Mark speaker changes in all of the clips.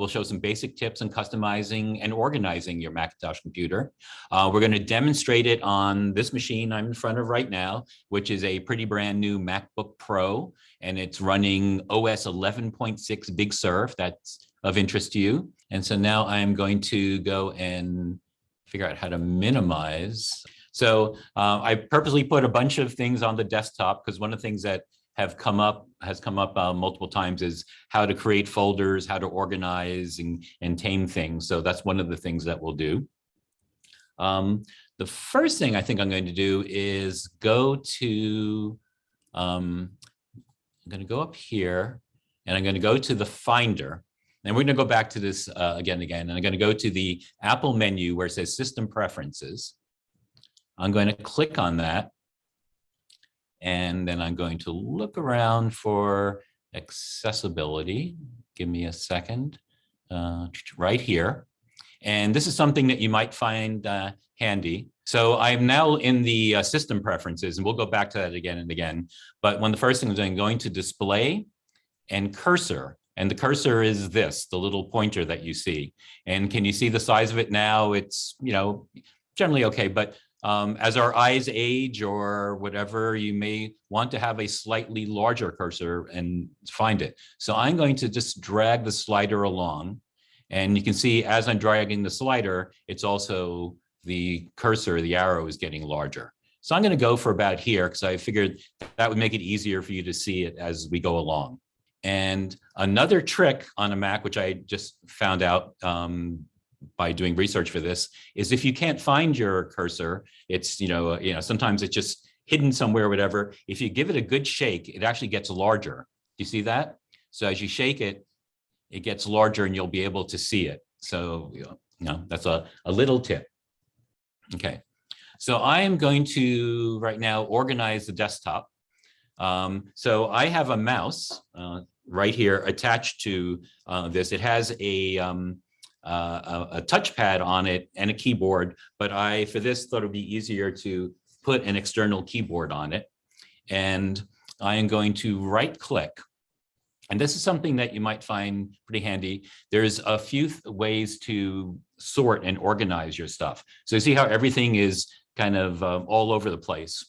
Speaker 1: We'll show some basic tips on customizing and organizing your Macintosh computer. Uh, we're going to demonstrate it on this machine I'm in front of right now, which is a pretty brand new MacBook Pro, and it's running OS 11.6 Big Sur, that's of interest to you. And so now I'm going to go and figure out how to minimize. So uh, I purposely put a bunch of things on the desktop because one of the things that have come up has come up uh, multiple times is how to create folders, how to organize and, and tame things. So that's one of the things that we'll do. Um, the first thing I think I'm going to do is go to, um, I'm going to go up here and I'm going to go to the Finder. And we're going to go back to this uh, again and again. And I'm going to go to the Apple menu where it says System Preferences. I'm going to click on that. And then I'm going to look around for accessibility. Give me a second, uh, right here. And this is something that you might find uh, handy. So I'm now in the uh, system preferences, and we'll go back to that again and again. But one of the first things I'm going to display and cursor. And the cursor is this, the little pointer that you see. And can you see the size of it now? It's, you know, generally okay, but um, as our eyes age or whatever, you may want to have a slightly larger cursor and find it. So I'm going to just drag the slider along. And you can see as I'm dragging the slider, it's also the cursor, the arrow is getting larger. So I'm going to go for about here because I figured that would make it easier for you to see it as we go along. And another trick on a Mac, which I just found out um, by doing research for this is if you can't find your cursor, it's, you know, you know, sometimes it's just hidden somewhere, whatever. If you give it a good shake, it actually gets larger. Do you see that? So as you shake it, it gets larger and you'll be able to see it. So, you know, that's a, a little tip. Okay. So I am going to right now organize the desktop. Um, so I have a mouse uh, right here attached to uh, this. It has a, um, a, a touchpad on it and a keyboard, but I, for this, thought it'd be easier to put an external keyboard on it. And I am going to right click. And this is something that you might find pretty handy. There's a few ways to sort and organize your stuff. So you see how everything is kind of um, all over the place.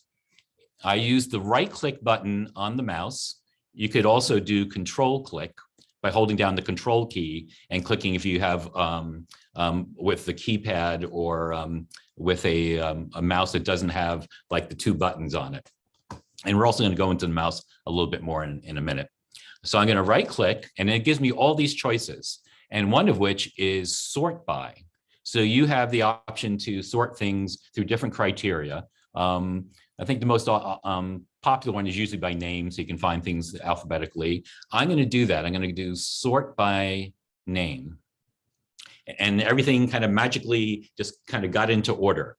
Speaker 1: I use the right click button on the mouse. You could also do control click by holding down the control key and clicking if you have um, um, with the keypad or um, with a, um, a mouse that doesn't have like the two buttons on it. And we're also going to go into the mouse a little bit more in, in a minute. So I'm going to right click and it gives me all these choices and one of which is sort by. So you have the option to sort things through different criteria. Um, I think the most uh, um, popular one is usually by name, so you can find things alphabetically. I'm going to do that. I'm going to do sort by name. And everything kind of magically just kind of got into order.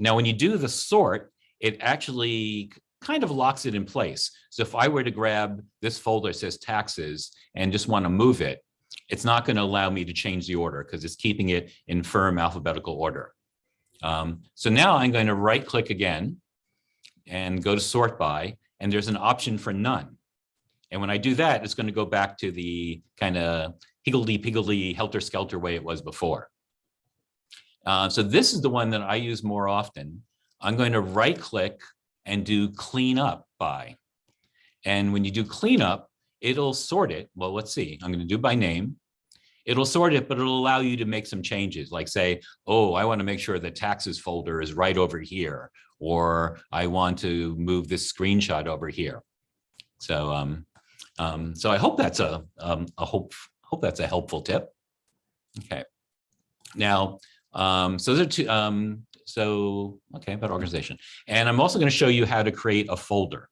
Speaker 1: Now, when you do the sort, it actually kind of locks it in place. So if I were to grab this folder that says taxes and just want to move it, it's not going to allow me to change the order because it's keeping it in firm alphabetical order. Um, so now I'm going to right click again and go to sort by, and there's an option for none. And when I do that, it's going to go back to the kind of higgledy-piggledy, helter-skelter way it was before. Uh, so this is the one that I use more often. I'm going to right-click and do clean up by. And when you do clean up, it'll sort it. Well, let's see. I'm going to do by name. It'll sort it, but it'll allow you to make some changes, like say, oh, I want to make sure the taxes folder is right over here, or I want to move this screenshot over here. So, um, um, so I hope that's a, um, a hope, hope that's a helpful tip. Okay. Now, um, so those are two, um, so, okay, about organization. And I'm also going to show you how to create a folder.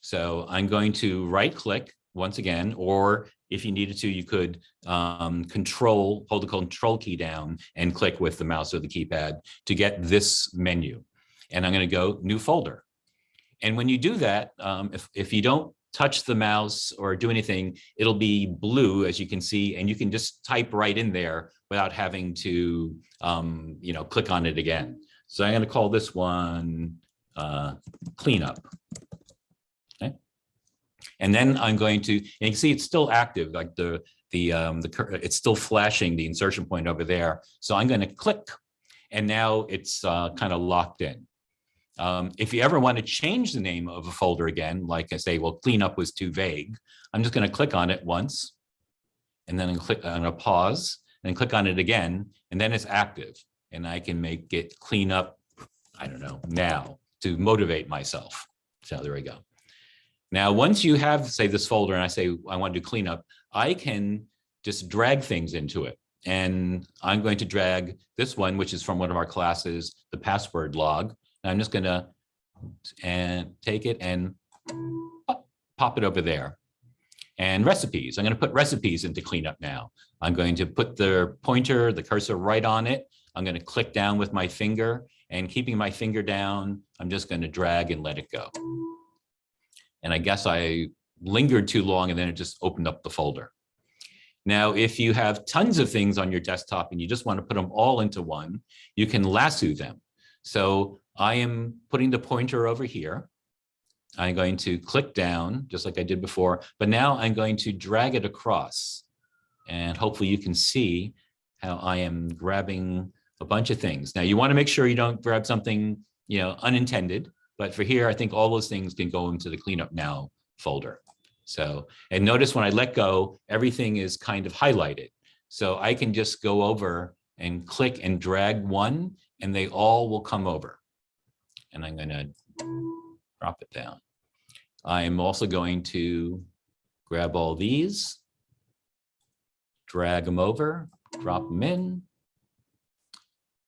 Speaker 1: So I'm going to right click once again, or if you needed to, you could um, control, hold the control key down and click with the mouse or the keypad to get this menu and I'm going to go new folder. And when you do that, um, if, if you don't touch the mouse or do anything, it'll be blue, as you can see, and you can just type right in there without having to, um, you know, click on it again. So I'm going to call this one uh, cleanup. Okay. And then I'm going to, and you can see it's still active, like the the, um, the, it's still flashing the insertion point over there. So I'm going to click and now it's uh, kind of locked in. Um, if you ever want to change the name of a folder again, like I say, well, cleanup was too vague, I'm just going to click on it once and then click on a pause and click on it again, and then it's active. And I can make it clean up, I don't know, now to motivate myself. So there we go. Now, once you have, say, this folder and I say, I want to do cleanup, I can just drag things into it. And I'm going to drag this one, which is from one of our classes, the password log. I'm just going to and take it and pop- pop it over there. And recipes, I'm going to put recipes into cleanup now. I'm going to put the pointer, the cursor right on it. I'm going to click down with my finger and keeping my finger down, I'm just going to drag and let it go. And I guess I lingered too long and then it just opened up the folder. Now, if you have tons of things on your desktop and you just want to put them all into one, you can lasso them. So I am putting the pointer over here. I'm going to click down just like I did before, but now I'm going to drag it across. And hopefully you can see how I am grabbing a bunch of things. Now you want to make sure you don't grab something, you know, unintended, but for here, I think all those things can go into the cleanup now folder. So, and notice when I let go, everything is kind of highlighted. So I can just go over and click and drag one and they all will come over. And I'm gonna drop it down. I'm also going to grab all these, drag them over, drop them in.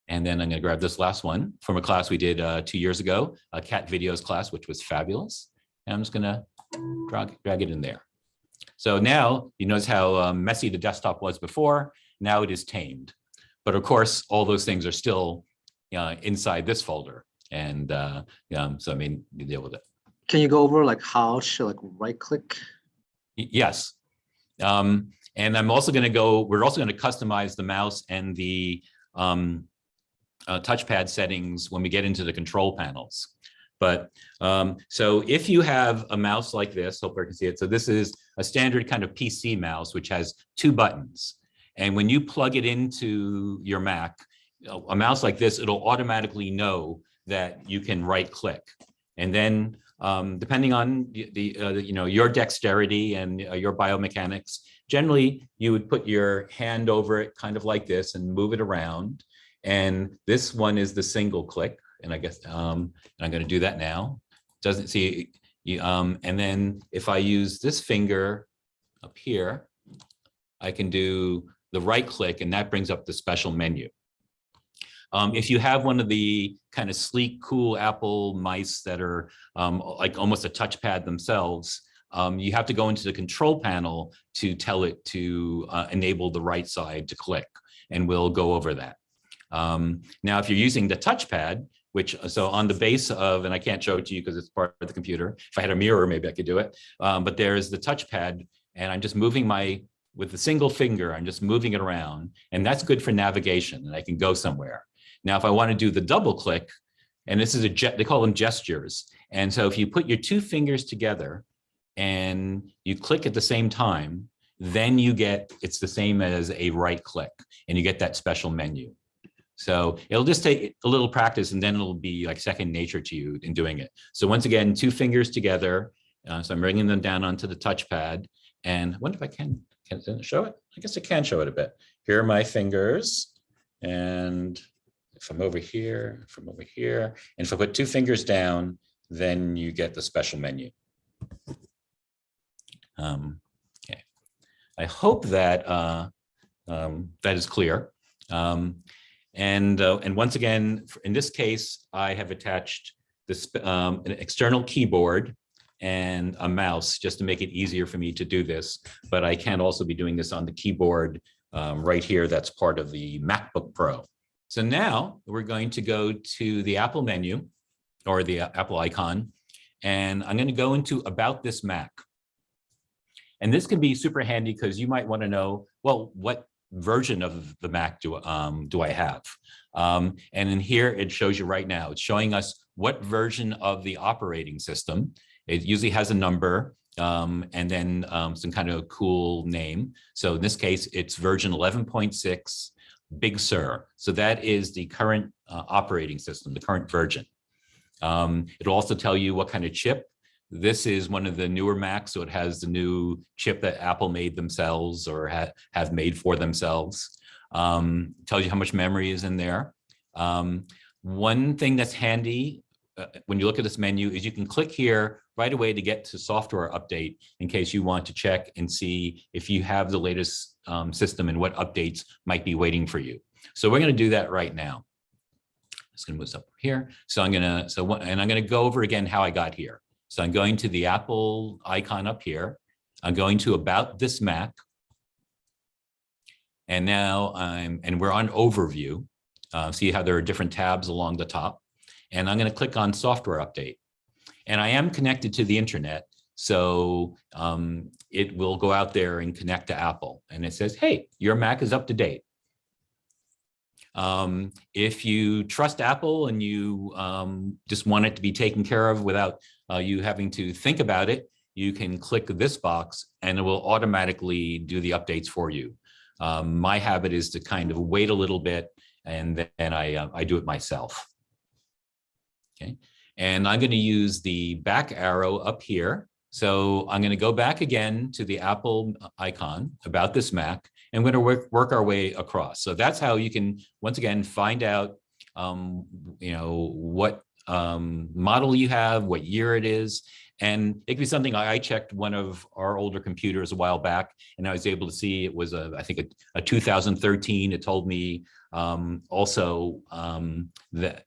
Speaker 1: And then I'm going to grab this last one from a class we did uh, two years ago, a cat videos class, which was fabulous. And I'm just going to drag, drag it in there. So now you notice how um, messy the desktop was before. Now it is tamed. But of course, all those things are still uh, inside this folder. And uh, um, so, I mean, you deal with it.
Speaker 2: Can you go over like how should like right click?
Speaker 1: Yes. Um, and I'm also going to go, we're also going to customize the mouse and the um, uh, touchpad settings when we get into the control panels. But um, so if you have a mouse like this, hope I can see it. So this is a standard kind of PC mouse, which has two buttons. And when you plug it into your Mac, a mouse like this, it'll automatically know that you can right click. And then um, depending on the, the, uh, you know, your dexterity and uh, your biomechanics, generally you would put your hand over it kind of like this and move it around. And this one is the single click. And I guess, um, and I'm going to do that now. Doesn't see, you, um, and then if I use this finger up here, I can do the right click and that brings up the special menu. Um, if you have one of the kind of sleek, cool Apple mice that are um, like almost a touchpad themselves, um, you have to go into the control panel to tell it to uh, enable the right side to click, and we'll go over that. Um, now, if you're using the touchpad, which so on the base of, and I can't show it to you because it's part of the computer. If I had a mirror, maybe I could do it. Um, but there's the touchpad, and I'm just moving my with a single finger. I'm just moving it around, and that's good for navigation, and I can go somewhere. Now, if I want to do the double click, and this is a they call them gestures. And so if you put your two fingers together and you click at the same time, then you get, it's the same as a right click and you get that special menu. So it'll just take a little practice and then it'll be like second nature to you in doing it. So once again, two fingers together. Uh, so I'm bringing them down onto the touchpad and I wonder if I can, can show it? I guess I can show it a bit. Here are my fingers and from over here, from over here. And if I put two fingers down, then you get the special menu. Um, okay. I hope that uh, um, that is clear. Um, and uh, and once again, in this case, I have attached this um, an external keyboard and a mouse just to make it easier for me to do this. But I can also be doing this on the keyboard um, right here. That's part of the MacBook Pro. So now we're going to go to the Apple menu or the Apple icon, and I'm going to go into about this Mac. And this can be super handy because you might want to know, well, what version of the Mac do, um, do I have? Um, and in here, it shows you right now, it's showing us what version of the operating system. It usually has a number um, and then um, some kind of cool name. So in this case, it's version 11.6 Big Sur. So that is the current uh, operating system, the current version. Um, it'll also tell you what kind of chip. This is one of the newer Macs, so it has the new chip that Apple made themselves or ha have made for themselves. Um, tells you how much memory is in there. Um, one thing that's handy uh, when you look at this menu is you can click here right away to get to software update in case you want to check and see if you have the latest um, system and what updates might be waiting for you. So we're going to do that right now. Just going to move up here. So I'm going to, so what, and I'm going to go over again how I got here. So I'm going to the Apple icon up here. I'm going to about this Mac. And now I'm, and we're on overview. Uh, see how there are different tabs along the top. And I'm going to click on software update. And I am connected to the internet. So um, it will go out there and connect to Apple. And it says, hey, your Mac is up to date. Um, if you trust Apple and you um, just want it to be taken care of without uh, you having to think about it, you can click this box and it will automatically do the updates for you. Um, my habit is to kind of wait a little bit and then I, uh, I do it myself. Okay, and I'm going to use the back arrow up here. So I'm going to go back again to the Apple icon about this Mac and we're going to work, work our way across. So that's how you can, once again, find out, um, you know, what um, model you have, what year it is. And it could be something I checked one of our older computers a while back, and I was able to see it was a, I think a, a 2013. It told me um, also um, that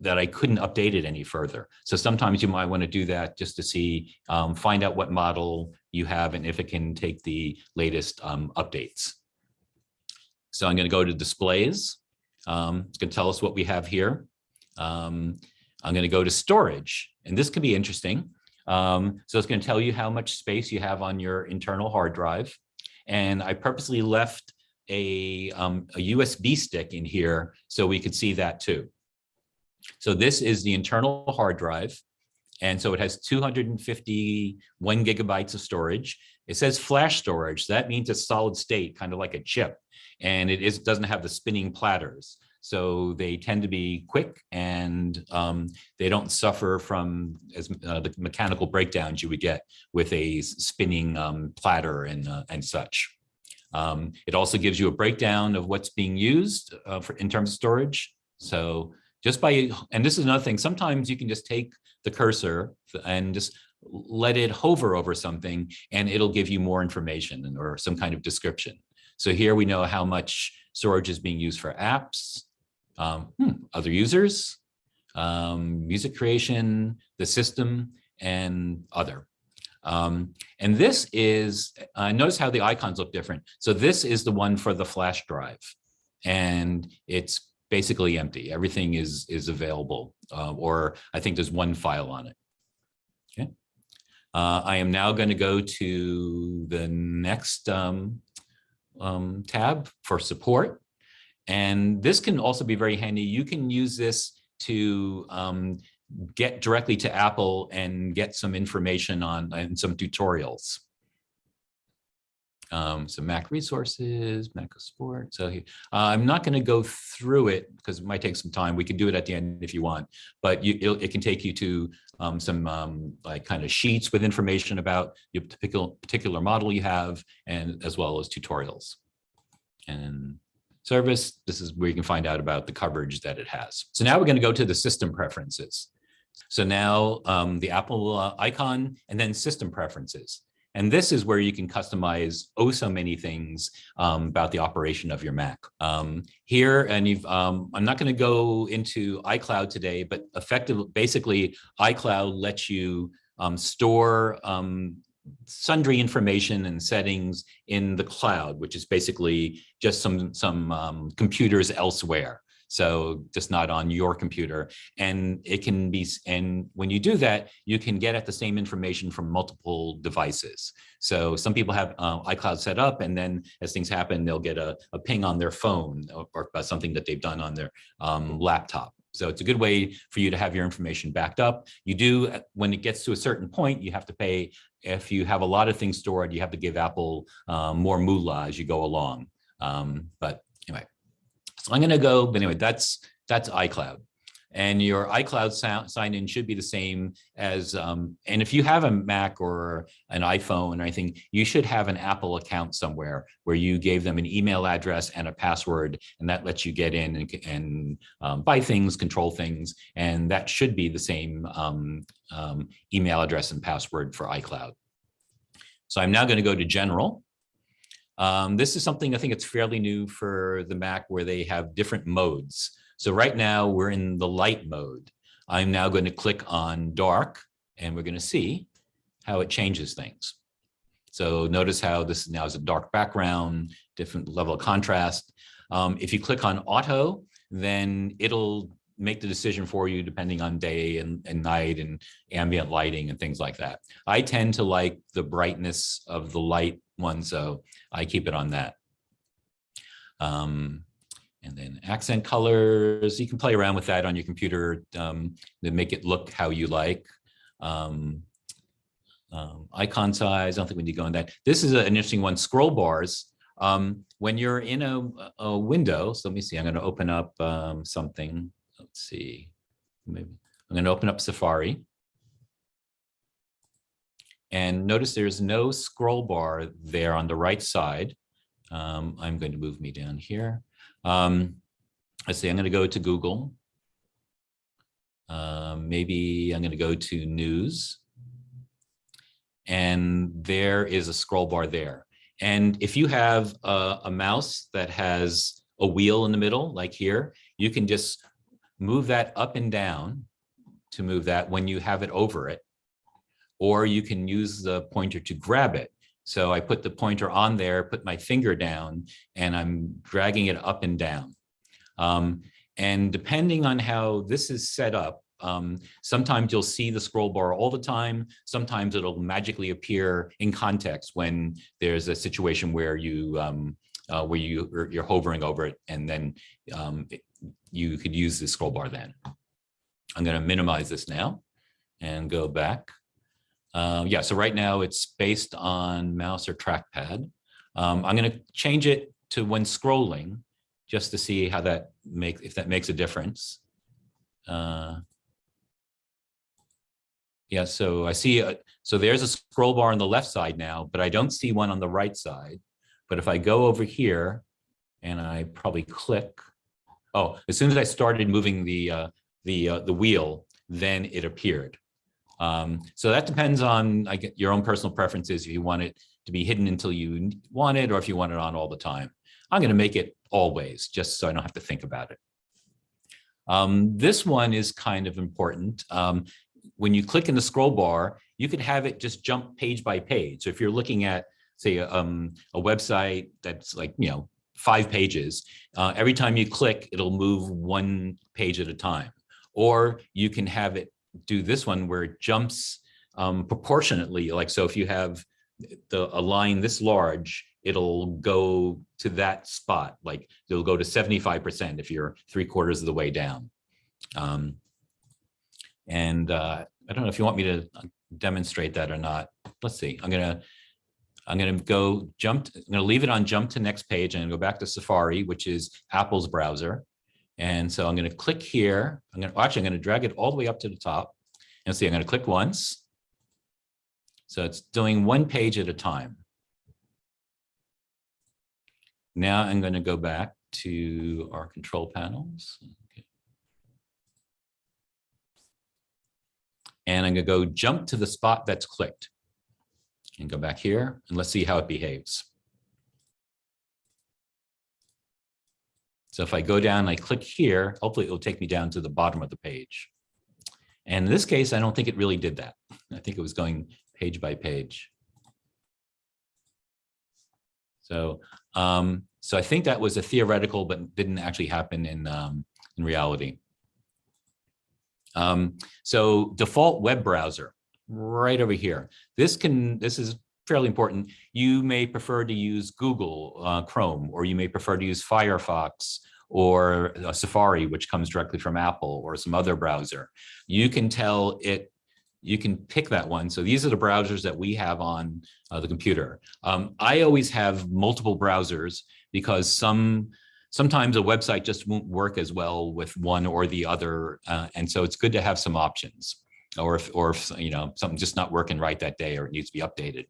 Speaker 1: that I couldn't update it any further. So sometimes you might want to do that just to see, um, find out what model you have and if it can take the latest um, updates. So I'm going to go to displays. Um, it's going to tell us what we have here. Um, I'm going to go to storage, and this can be interesting. Um, so it's going to tell you how much space you have on your internal hard drive. And I purposely left a, um, a USB stick in here so we could see that too. So this is the internal hard drive. And so it has 251 gigabytes of storage. It says flash storage. That means it's solid state, kind of like a chip. And it is, doesn't have the spinning platters. So they tend to be quick and um, they don't suffer from as uh, the mechanical breakdowns you would get with a spinning um, platter and, uh, and such. Um, it also gives you a breakdown of what's being used uh, for, in terms of storage. So just by, and this is another thing, sometimes you can just take the cursor and just let it hover over something and it'll give you more information or some kind of description. So here we know how much storage is being used for apps, um, hmm, other users, um, music creation, the system, and other. Um, and this is, uh, notice how the icons look different. So this is the one for the flash drive. And it's basically empty. Everything is is available, uh, or I think there's one file on it. Okay. Uh, I am now going to go to the next um, um, tab for support. And this can also be very handy. You can use this to um, get directly to Apple and get some information on and some tutorials um, some Mac resources, Mac support. So uh, I'm not going to go through it because it might take some time. We can do it at the end if you want, but you, it can take you to um, some um, like kind of sheets with information about your particular particular model you have, and as well as tutorials. And service, this is where you can find out about the coverage that it has. So now we're going to go to the system preferences. So now um, the Apple uh, icon and then system preferences. And this is where you can customize oh so many things um, about the operation of your Mac. Um, here, and you've, um, I'm not going to go into iCloud today, but effectively, basically, iCloud lets you um, store um, sundry information and settings in the cloud, which is basically just some some um, computers elsewhere so just not on your computer. And it can be, and when you do that, you can get at the same information from multiple devices. So some people have uh, iCloud set up and then as things happen, they'll get a, a ping on their phone or, or something that they've done on their um, laptop. So it's a good way for you to have your information backed up. You do, uh, when it gets to a certain point, you have to pay if you have a lot of things stored, you have to give Apple um, more moolah as you go along. Um, but so I'm going to go, but anyway, that's that's iCloud. And your iCloud sign in should be the same as, um, and if you have a Mac or an iPhone or anything, you should have an Apple account somewhere where you gave them an email address and a password, and that lets you get in and, and um, buy things, control things, and that should be the same um, um, email address and password for iCloud. So I'm now going to go to General. Um, this is something I think it's fairly new for the Mac where they have different modes. So right now we're in the light mode. I'm now going to click on dark and we're going to see how it changes things. So notice how this now is a dark background, different level of contrast. Um, if you click on auto, then it'll make the decision for you depending on day and, and night and ambient lighting and things like that. I tend to like the brightness of the light one, so I keep it on that. Um, and then accent colors, you can play around with that on your computer um, to make it look how you like. Um, um, icon size, I don't think we need to go on that. This is an interesting one, scroll bars. Um, when you're in a, a, window, so let me see, I'm gonna open up um, something. Let's see, maybe I'm gonna open up Safari. And notice there's no scroll bar there on the right side. Um, I'm going to move me down here. Um, let's see, I'm going to go to Google. Um, maybe I'm going to go to news. And there is a scroll bar there. And if you have a, a mouse that has a wheel in the middle, like here, you can just move that up and down to move that when you have it over it. Or you can use the pointer to grab it. So I put the pointer on there, put my finger down, and I'm dragging it up and down. Um, and depending on how this is set up, um, sometimes you'll see the scroll bar all the time. Sometimes it'll magically appear in context when there's a situation where you um, uh, where you you're hovering over it, and then um, you could use the scroll bar then. I'm going to minimize this now and go back. Um, yeah, so right now it's based on mouse or trackpad. Um, I'm going to change it to when scrolling just to see how that makes, if that makes a difference. Uh, yeah, so I see, a, so there's a scroll bar on the left side now, but I don't see one on the right side. But if I go over here and I probably click, oh, as soon as I started moving the, uh, the, uh, the wheel, then it appeared. Um, so that depends on I get your own personal preferences if you want it to be hidden until you want it or if you want it on all the time. I'm going to make it always just so I don't have to think about it. Um, this one is kind of important. Um, when you click in the scroll bar, you could have it just jump page by page. So if you're looking at, say, um, a website that's like, you know, five pages, uh, every time you click, it'll move one page at a time. Or you can have it do this one where it jumps um, proportionately. Like, so if you have the a line this large, it'll go to that spot. Like it'll go to 75% if you're three quarters of the way down. Um, and uh, I don't know if you want me to demonstrate that or not. Let's see, I'm gonna, I'm gonna go jump, I'm gonna leave it on jump to next page and go back to Safari, which is Apple's browser. And so I'm going to click here. I'm going to actually I'm going to drag it all the way up to the top and see I'm going to click once. So it's doing one page at a time. Now I'm going to go back to our control panels. And I'm going to go jump to the spot that's clicked and go back here and let's see how it behaves. So if I go down, I click here, hopefully it will take me down to the bottom of the page. And in this case, I don't think it really did that. I think it was going page by page. So, um, so I think that was a theoretical, but didn't actually happen in, um, in reality. Um, so default web browser right over here. This can, this is fairly important. You may prefer to use Google uh, Chrome, or you may prefer to use Firefox or Safari, which comes directly from Apple or some other browser. You can tell it you can pick that one. So these are the browsers that we have on uh, the computer. Um, I always have multiple browsers because some sometimes a website just won't work as well with one or the other. Uh, and so it's good to have some options or if, or if, you know, something's just not working right that day or it needs to be updated.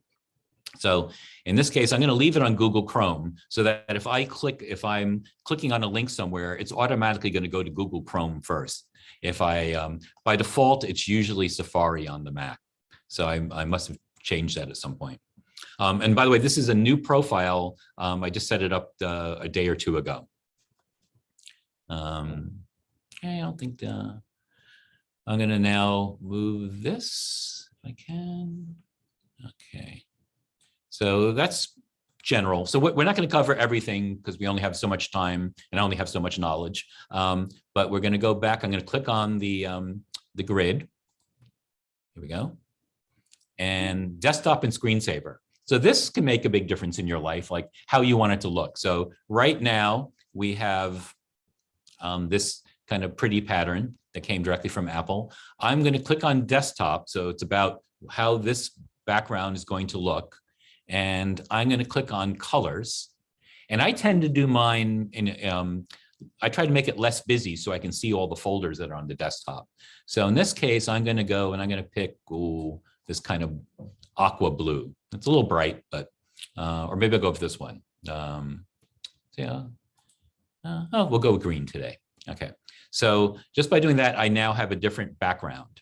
Speaker 1: So in this case, I'm going to leave it on Google Chrome so that if I click, if I'm clicking on a link somewhere, it's automatically going to go to Google Chrome first. If I, um, by default, it's usually Safari on the Mac. So I, I must have changed that at some point. Um, and by the way, this is a new profile. Um, I just set it up uh, a day or two ago. Um, I don't think the, I'm gonna now move this if I can. Okay. So that's general. So we- we're not going to cover everything because we only have so much time and I only have so much knowledge. Um, but we're going to go back. I'm going to click on the, um, the grid. Here we go. And desktop and screensaver. So this can make a big difference in your life, like how you want it to look. So right now we have um, this kind of pretty pattern that came directly from Apple. I'm going to click on desktop. So it's about how this background is going to look. And I'm going to click on colors. And I tend to do mine in, um, I try to make it less busy so I can see all the folders that are on the desktop. So in this case, I'm going to go and I'm going to pick ooh, this kind of aqua blue. It's a little bright, but, uh, or maybe I'll go with this one. Um, yeah, uh, oh, we'll go with green today. Okay, so just by doing that, I now have a different background.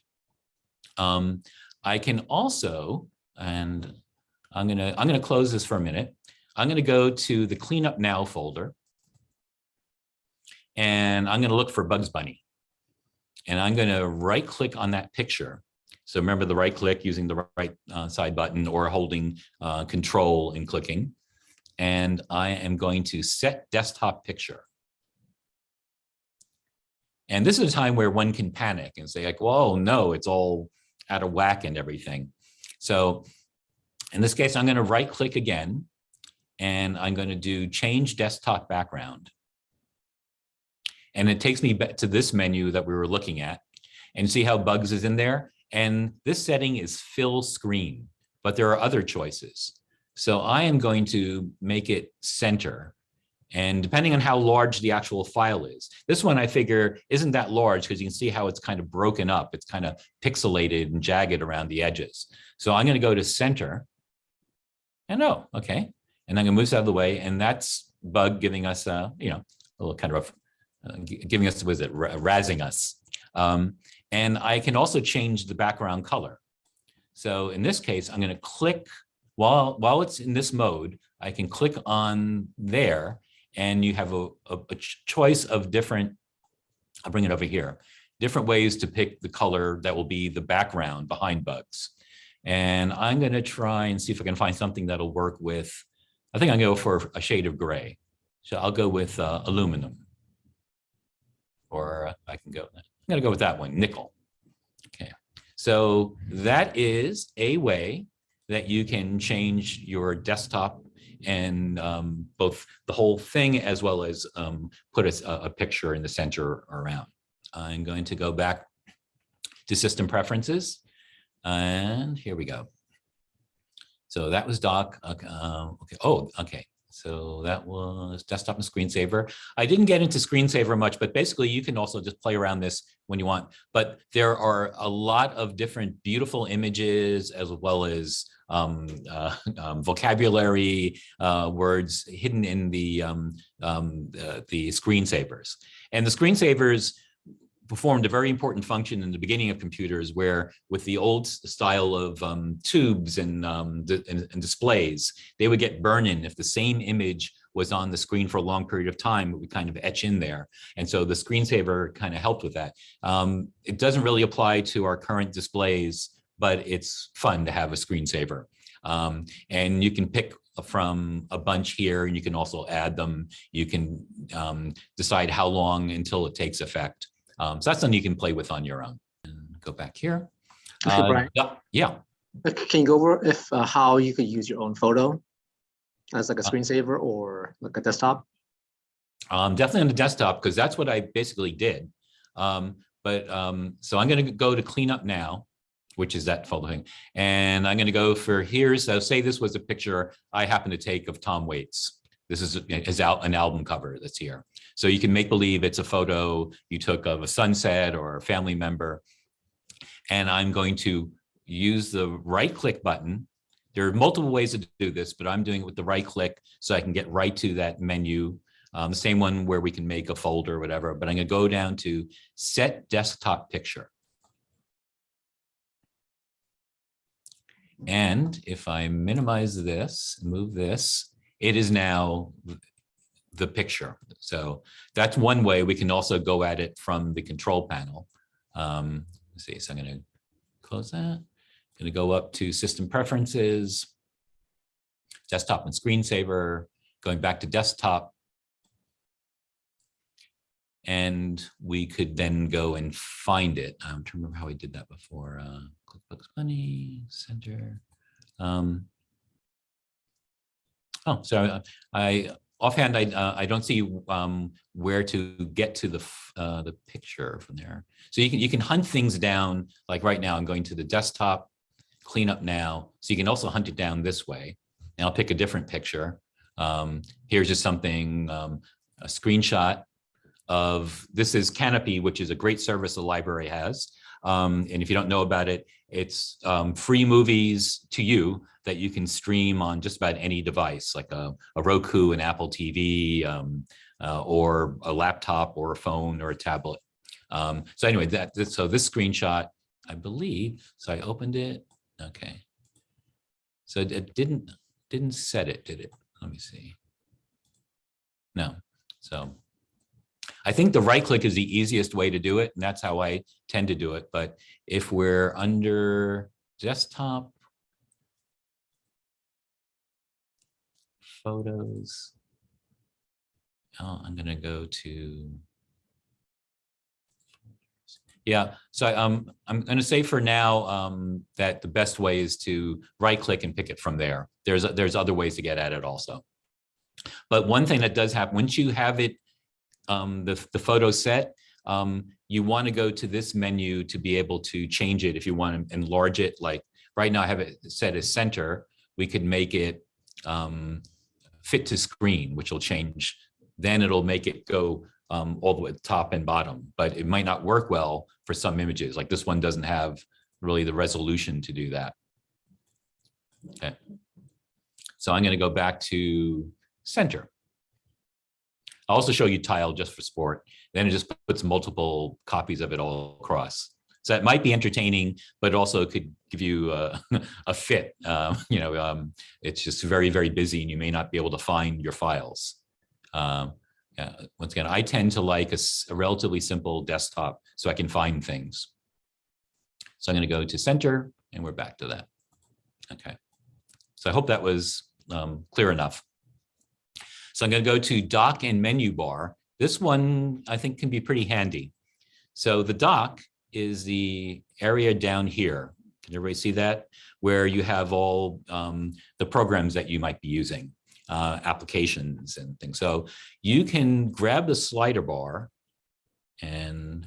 Speaker 1: Um, I can also, and I'm gonna I'm gonna close this for a minute. I'm gonna go to the cleanup now folder, and I'm gonna look for Bugs Bunny, and I'm gonna right click on that picture. So remember the right click using the right uh, side button or holding uh, control and clicking. And I am going to set desktop picture. And this is a time where one can panic and say like, whoa, oh, no, it's all out of whack and everything. So in this case, I'm going to right click again, and I'm going to do change desktop background. And it takes me back to this menu that we were looking at and see how bugs is in there. And this setting is fill screen, but there are other choices. So I am going to make it center and depending on how large the actual file is, this one I figure isn't that large because you can see how it's kind of broken up. It's kind of pixelated and jagged around the edges. So I'm going to go to center. And oh, okay. And I'm going to move this out of the way. And that's bug giving us, a, you know, a little kind of uh, giving us, was it razzing us. Um, and I can also change the background color. So in this case, I'm going to click while while it's in this mode, I can click on there and you have a, a, a choice of different, I'll bring it over here, different ways to pick the color that will be the background behind bugs. And I'm going to try and see if I can find something that'll work with, I think to go for a shade of gray. So I'll go with uh, aluminum. Or I can go, I'm going to go with that one, nickel. Okay, so that is a way that you can change your desktop and um, both the whole thing as well as um, put a, a picture in the center around. I'm going to go back to system preferences and here we go. So that was doc. Okay. Uh, okay. Oh, okay. So that was desktop and screensaver. I didn't get into screensaver much, but basically you can also just play around this when you want. But there are a lot of different beautiful images as well as um, uh, um, vocabulary uh, words hidden in the, um, um, uh, the screensavers. And the screensavers performed a very important function in the beginning of computers where with the old style of um, tubes and, um, and, and, displays, they would get burn-in if the same image was on the screen for a long period of time, it would kind of etch in there. And so the screensaver kind of helped with that. Um, it doesn't really apply to our current displays, but it's fun to have a screensaver. Um, and you can pick from a bunch here and you can also add them. You can um, decide how long until it takes effect. Um, so that's something you can play with on your own. And go back here.
Speaker 2: Okay,
Speaker 1: Uh,
Speaker 2: Brian,
Speaker 1: yeah, yeah.
Speaker 2: can you go over if uh, how you could use your own photo as like a
Speaker 1: Uh,
Speaker 2: screensaver or like a desktop?
Speaker 1: Um, definitely on the desktop, because that's what I basically did. Um, but um, so I'm going to go to clean up now. which is that photo thing. And I'm going to go for here. So say this was a picture I happen to take of Tom Waits. This is an album cover that's here. So you can make believe it's a photo you took of a sunset or a family member. And I'm going to use the right click button. There are multiple ways to do this, but I'm doing it with the right click so I can get right to that menu. Um, the same one where we can make a folder or whatever, but I'm gonna go down to set desktop picture. And if I minimize this, move this, it is now the picture. So that's one way we can also go at it from the control panel. Um, let's see, so I'm gonna close that. I'm Gonna go up to system preferences, desktop and screensaver, going back to desktop. And we could then go and find it. I'm trying to remember how we did that before. Uh, QuickBooks Money Center. Um, oh, so I offhand, I uh, I don't see um, where to get to the uh, the picture from there. So you can you can hunt things down. Like right now, I'm going to the desktop, clean up now. So you can also hunt it down this way. And I'll pick a different picture. Um, here's just something um, a screenshot of this is Kanopy, which is a great service the library has. Um, and if you don't know about it, it's um, free movies to you that you can stream on just about any device, like a, a Roku, an Apple TV, um, uh, or a laptop, or a phone, or a tablet. Um, so anyway, that that- so this screenshot, I believe. So I opened it. Okay. So it- didn't didn't set it, did it? Let me see. No. So I think the right click is the easiest way to do it, and that's how I tend to do it. But if we're under desktop, photos, oh, I'm gonna go to. Yeah, so um, I'm gonna say for now um, that the best way is to right click and pick it from there. There's there's other ways to get at it also. But one thing that does happen once you have it um, the, the photo set, um, you want to go to this menu to be able to change it if you want to enlarge it. Like right now I have it set as center. We could make it um, fit to screen, which will change. Then it'll make it go um, all the way top and bottom, but it might not work well for some images. Like this one doesn't have really the resolution to do that. Okay. So I'm going to go back to center. I'll also show you tile just for sport. Then it just puts multiple copies of it all across. So that might be entertaining, but also could give you a, a fit. Uh, you know, um, it's just very, very busy and you may not be able to find your files. Um, yeah, once again, I tend to like a relatively simple desktop so I can find things. So I'm going to go to center and we're back to that. Okay. So I hope that was um, clear enough. So I'm going to go to dock and menu bar. This one I think can be pretty handy. So the dock is the area down here. Can everybody see that? Where you have all um, the programs that you might be using, uh, applications and things. So you can grab the slider bar and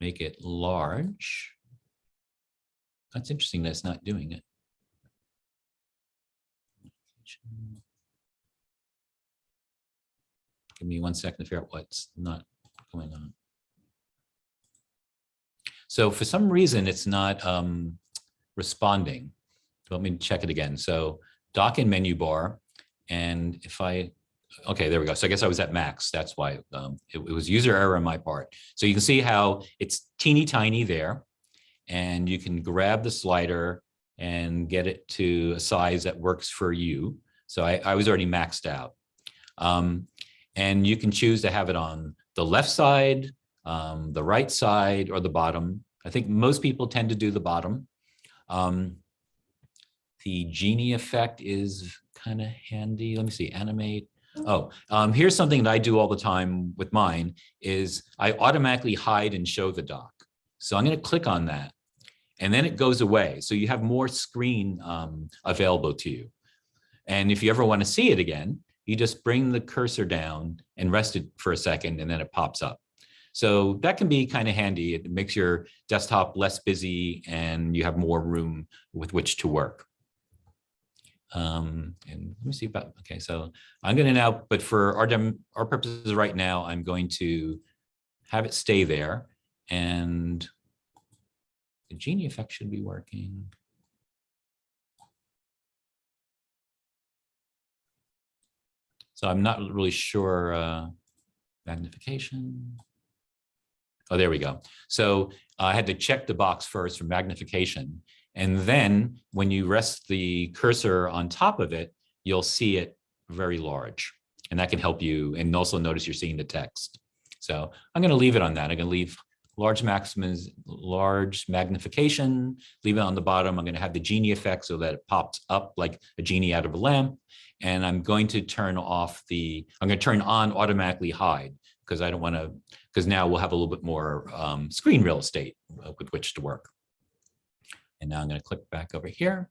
Speaker 1: make it large. That's interesting that it's not doing it. Give me one second to figure out what's not going on. So for some reason, it's not um, responding. Let me check it again. So dock and menu bar. And if I, okay, there we go. So I guess I was at max. That's why um, it, it was user error on my part. So you can see how it's teeny tiny there. And you can grab the slider and get it to a size that works for you. So I, I was already maxed out. Um, and you can choose to have it on the left side, um, the right side, or the bottom. I think most people tend to do the bottom. Um, the genie effect is kind of handy. Let me see, animate. Oh, um, here's something that I do all the time with mine is I automatically hide and show the dock. So I'm going to click on that and then it goes away. So you have more screen um, available to you. And if you ever want to see it again, you just bring the cursor down and rest it for a second and then it pops up. So that can be kind of handy. It makes your desktop less busy and you have more room with which to work. Um, and let me see about, okay, so I'm going to now, but for our, dem our purposes right now, I'm going to have it stay there and the Genie effect should be working. So I'm not really sure, uh, magnification. Oh, there we go. So I had to check the box first for magnification. And then when you rest the cursor on top of it, you'll see it very large. And that can help you. And also notice you're seeing the text. So I'm going to leave it on that. I'm going to leave large maximums, large magnification, leave it on the bottom. I'm going to have the genie effect so that it pops up like a genie out of a lamp. And I'm going to turn off the, I'm going to turn on automatically hide because I don't want to, because now we'll have a little bit more um, screen real estate uh, with which to work. And now I'm going to click back over here.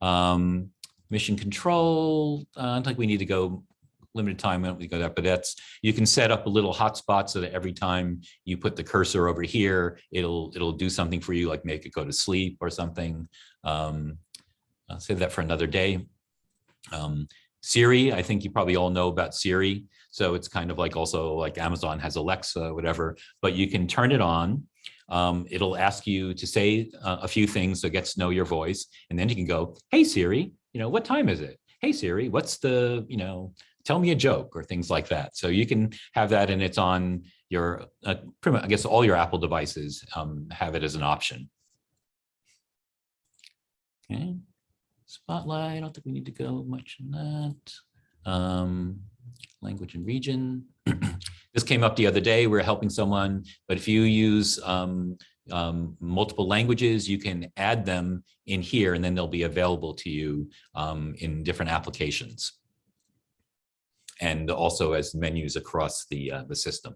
Speaker 1: Um, mission control, uh, I don't think we need to go limited time, we don't need go there, but that's, you can set up a little hotspot so that every time you put the cursor over here, it'll, it'll do something for you, like make it go to sleep or something. Um, I'll save that for another day. Um, Siri, I think you probably all know about Siri. So it's kind of like also like Amazon has Alexa, whatever, but you can turn it on. Um, it'll ask you to say uh, a few things so it gets to know your voice. And then you can go, hey Siri, you know, what time is it? Hey Siri, what's the, you know, tell me a joke or things like that. So you can have that and it's on your, uh, pretty much, I guess all your Apple devices um, have it as an option. Okay. Spotlight, I don't think we need to go much in that. Um, language and region. this came up the other day. We are helping someone, but if you use um, um, multiple languages, you can add them in here and then they'll be available to you um, in different applications. And also as menus across the, uh, the system.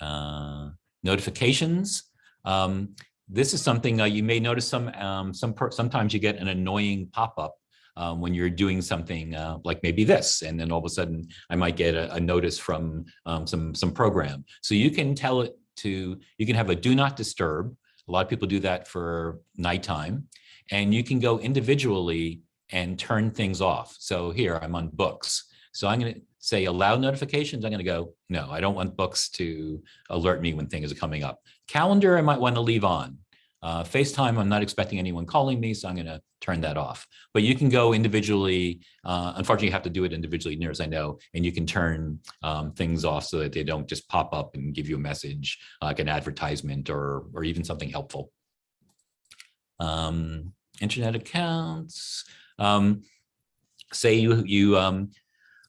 Speaker 1: Uh, notifications. Um, this is something uh, you may notice some, um, some sometimes you get an annoying pop-up um, when you're doing something uh, like maybe this, and then all of a sudden I might get a, a notice from um, some some program. So you can tell it to, you can have a do not disturb. A lot of people do that for nighttime, and you can go individually and turn things off. So here I'm on books. So I'm going to say allow notifications. I'm going to go, no, I don't want books to alert me when things are coming up. Calendar, I might want to leave on. Uh, FaceTime, I'm not expecting anyone calling me, so I'm going to turn that off. But you can go individually. Uh, unfortunately, you have to do it individually, near as I know, and you can turn um, things off so that they don't just pop up and give you a message like an advertisement or, or even something helpful. Um, internet accounts. Um, say you, you um,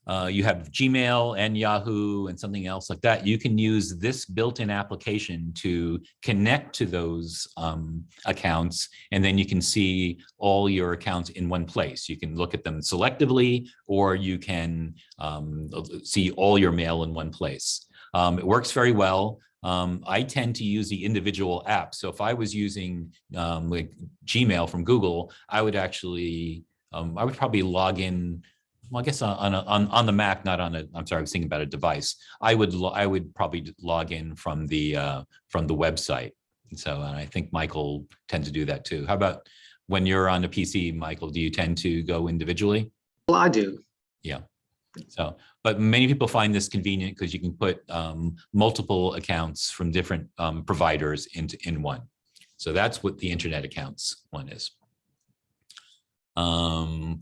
Speaker 1: uh, you have Gmail and Yahoo and something else like that, you can use this built-in application to connect to those um, accounts, and then you can see all your accounts in one place. You can look at them selectively, or you can um, see all your mail in one place. Um, it works very well. Um, I tend to use the individual apps. So if I was using um, like Gmail from Google, I would actually, um, I would probably log in well, I guess on, on, on the Mac, not on a, I'm sorry, I was thinking about a device. I would, I would probably log in from the, uh, from the website. So, and I think Michael tends to do that too. How about when you're on a PC, Michael, do you tend to go individually?
Speaker 2: Well, I do.
Speaker 1: Yeah. So, but many people find this convenient because you can put um, multiple accounts from different um, providers into in one. So that's what the internet accounts one is. Um,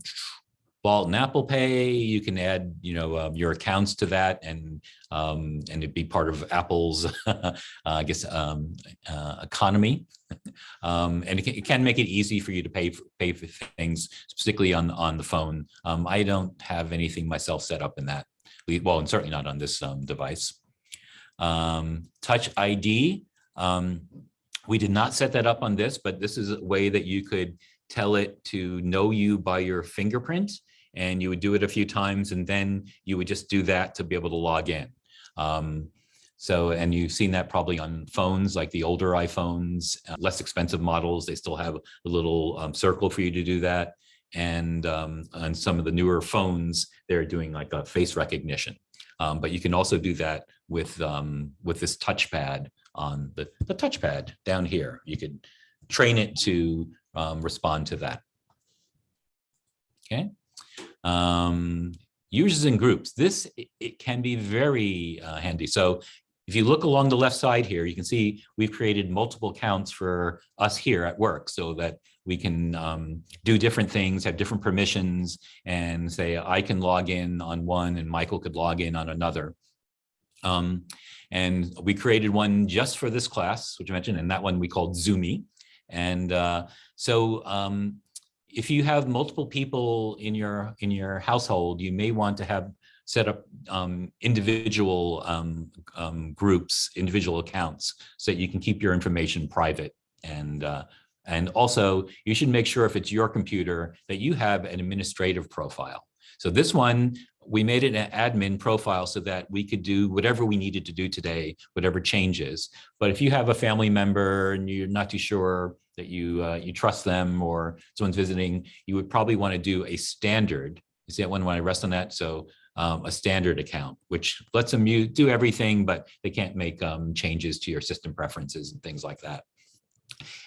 Speaker 1: Wallet and Apple Pay, you can add, you know, uh, your accounts to that and um, and it'd be part of Apple's, uh, I guess, um, uh, economy. um, and it can, it can, make it easy for you to pay for, pay for things, particularly on on the phone. Um, I don't have anything myself set up in that. Well, and certainly not on this um, device. Um, Touch ID. we did not set that up on this, but this is a way that you could tell it to know you by your fingerprint and you would do it a few times and then you would just do that to be able to log in. Um, so, and you've seen that probably on phones like the older iPhones, uh, less expensive models, they still have a little um, circle for you to do that. And um, on some of the newer phones, they're doing like a face recognition. Um, but you can also do that with, um, with this touchpad on the, the touchpad down here. You could train it to um, respond to that. Okay. Um, users and groups. This, it, can be very uh, handy. So if you look along the left side here, you can see we've created multiple accounts for us here at work so that we can um, do different things, have different permissions, and say I can log in on one and Michael could log in on another. Um, and we created one just for this class, which I mentioned, and that one we called Zoomy. And uh, so um, if you have multiple people in your in your household, you may want to have set up um, individual um, um, groups, individual accounts, so that you can keep your information private. And uh, and also, you should make sure if it's your computer that you have an administrative profile. So this one, we made it an admin profile so that we could do whatever we needed to do today, whatever changes. But if you have a family member and you're not too sure that you uh, you trust them or someone's visiting, you would probably want to do a standard. You see that one when I rest on that? So um, a standard account, which lets them do everything, but they can't make um, changes to your system preferences and things like that.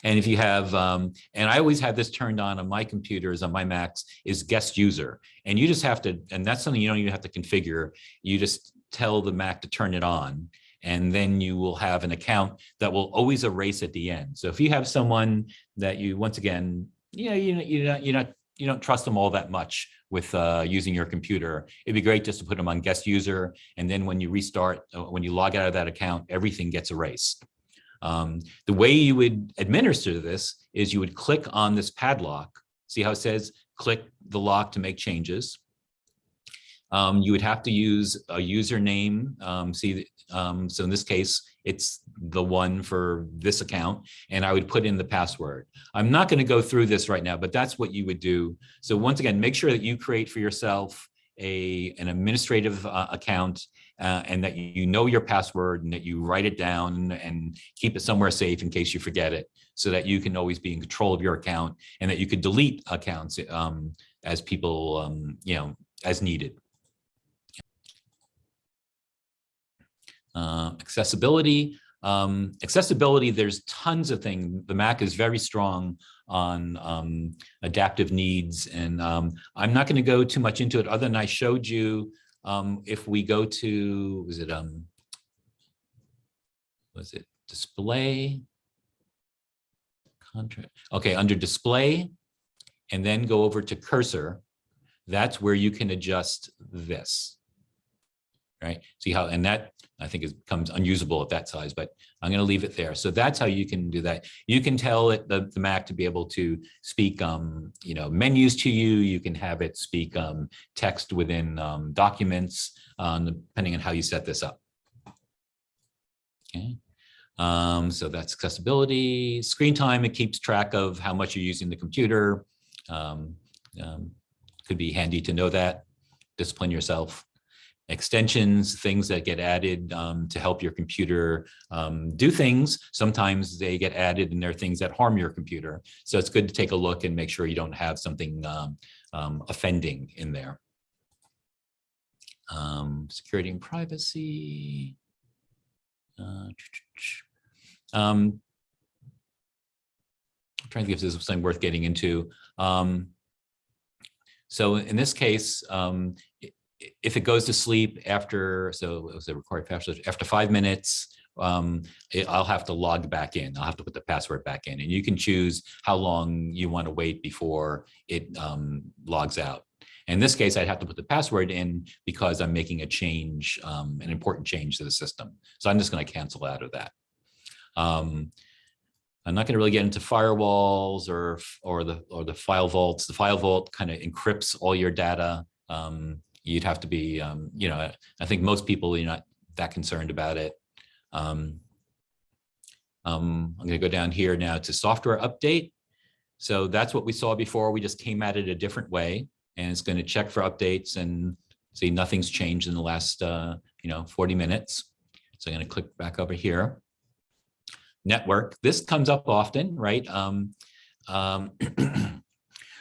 Speaker 1: And if you have, um, and I always have this turned on on my computers, on my Macs, is guest user. And you just have to, and that's something you don't even have to configure. You just tell the Mac to turn it on. And then you will have an account that will always erase at the end. So if you have someone that you, once again, you know, you, you're not, you're not, you don't trust them all that much with uh, using your computer. It'd be great just to put them on guest user. And then when you restart, uh, when you log out of that account, everything gets erased. Um, the way you would administer this is you would click on this padlock. See how it says click the lock to make changes. Um, you would have to use a username. Um, see, um, so in this case, it's the one for this account, and I would put in the password. I'm not going to go through this right now, but that's what you would do. So once again, make sure that you create for yourself a an administrative uh, account uh, and that you know your password and that you write it down and keep it somewhere safe in case you forget it so that you can always be in control of your account and that you could delete accounts um, as people, um, you know, as needed. Uh, accessibility. Um, accessibility, there's tons of things. The Mac is very strong on um, adaptive needs. And um, I'm not going to go too much into it other than I showed you um, if we go to, was it, um, was it display? Okay, under display, and then go over to cursor, that's where you can adjust this. Right? See how, and that I think it becomes unusable at that size, but I'm going to leave it there. So that's how you can do that. You can tell it the, the Mac to be able to speak, um, you know, menus to you. You can have it speak um, text within um, documents, um, depending on how you set this up. Okay. Um, so that's accessibility. Screen time, it keeps track of how much you're using the computer. Um, um, could be handy to know that. Discipline yourself extensions, things that get added um, to help your computer um, do things. Sometimes they get added and there are things that harm your computer. So it's good to take a look and make sure you don't have something um, um offending in there. Um, security and privacy. Uh, um, I'm trying to think if this is something worth getting into. so in this case, if it goes to sleep after, so it was a required password, after five minutes, um, it, I'll have to log back in. I'll have to put the password back in and you can choose how long you want to wait before it um, logs out. In this case, I'd have to put the password in because I'm making a change, um, an important change to the system. So I'm just going to cancel out of that. Um, I'm not going to really get into firewalls or or the or the file vaults. The file vault kind of encrypts all your data. Um, you'd have to be, um, you know, I think most people, you're not that concerned about it. Um, um, I'm going to go down here now to software update. So that's what we saw before. We just came at it a different way and it's going to check for updates and see nothing's changed in the last, uh, you know, 40 minutes. So I'm going to click back over here. Network. This comes up often, right? Um, um,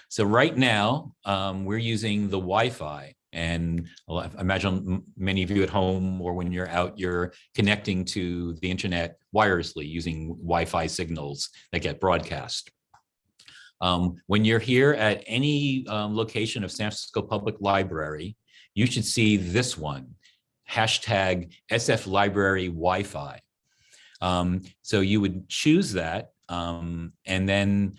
Speaker 1: so right now um, we're using the Wi-Fi And I imagine many of you at home or when you're out, you're connecting to the internet wirelessly using Wi-Fi signals that get broadcast. Um, when you're here at any um, location of San Francisco Public Library, you should see this one, hashtag SF Library Wi-Fi. Um, so you would choose that um, and then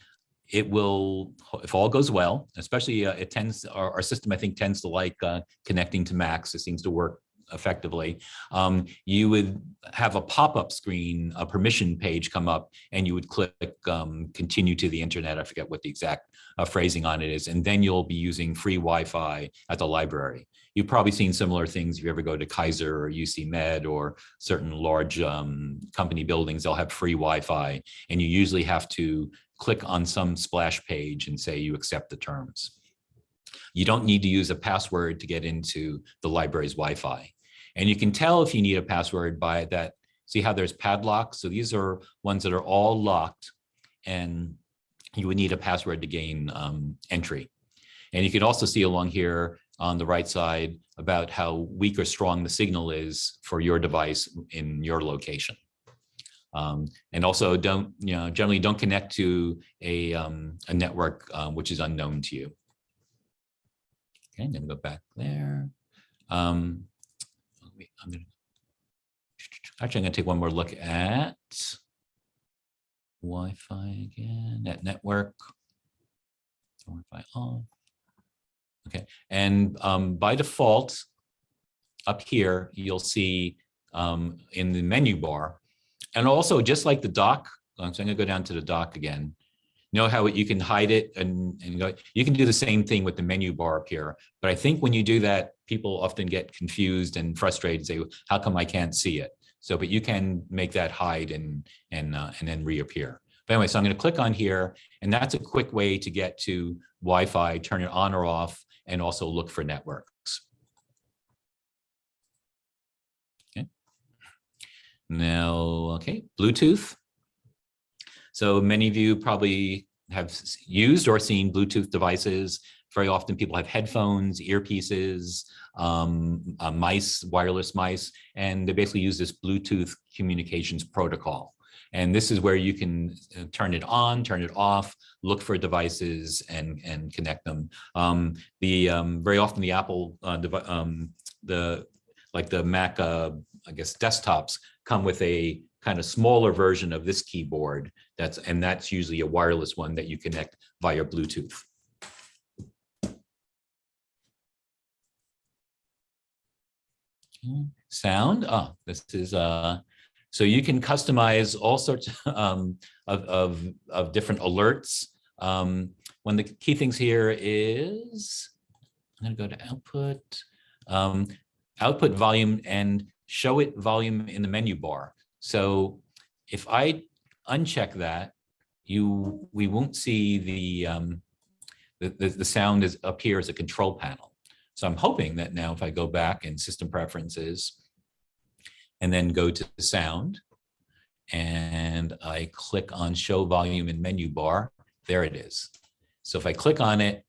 Speaker 1: it will, if all goes well, especially uh, it tends, our, our system, I think, tends to like uh, connecting to Macs. It seems to work effectively. Um, you would have a pop-up screen, a permission page come up, and you would click um, continue to the internet. I forget what the exact uh, phrasing on it is. And then you'll be using free Wi-Fi at the library. You've probably seen similar things if you ever go to Kaiser or UC Med or certain large um, company buildings, they'll have free Wi-Fi. And you usually have to click on some splash page and say you accept the terms. You don't need to use a password to get into the library's Wi-Fi. And you can tell if you need a password by that, see how there's padlocks? So these are ones that are all locked and you would need a password to gain um, entry. And you can also see along here on the right side about how weak or strong the signal is for your device in your location. Um, and also don't, you know, generally don't connect to a, um, a network um, which is unknown to you. Okay, I'm gonna go back there. Um, I'm gonna, actually, I'm gonna take one more look at Wi-Fi again, net network. Wi-Fi on. Okay, and um, by default, up here, you'll see um, in the menu bar, and also just like the dock, so I'm gonna go down to the dock again. Know how you can hide it and, and go, you can do the same thing with the menu bar up here. But I think when you do that, people often get confused and frustrated, and say, how come I can't see it? So, but you can make that hide and, and, uh, and then reappear. But anyway, so I'm gonna click on here, and that's a quick way to get to Wi-Fi, turn it on or off, and also look for networks. Okay. Now, okay, Bluetooth. So many of you probably have used or seen Bluetooth devices. Very often people have headphones, earpieces, um, uh, mice, wireless mice, and they basically use this Bluetooth communications protocol. And this is where you can uh, turn it on, turn it off, look for devices and, and connect them. Um, the um, very often the Apple, uh, um, the like the Mac, uh, I guess desktops come with a kind of smaller version of this keyboard. That's and that's usually a wireless one that you connect via Bluetooth. Sound. Oh, this is uh, so you can customize all sorts um, of, of, of different alerts. Um, one of the key things here is, I'm gonna go to output, um, output volume and show it volume in the menu bar. So if I uncheck that, you, we won't see the, um, the, the, the sound is up here as a control panel. So I'm hoping that now if I go back in system preferences and then go to the sound and I click on show volume in menu bar, there it is. So if I click on it,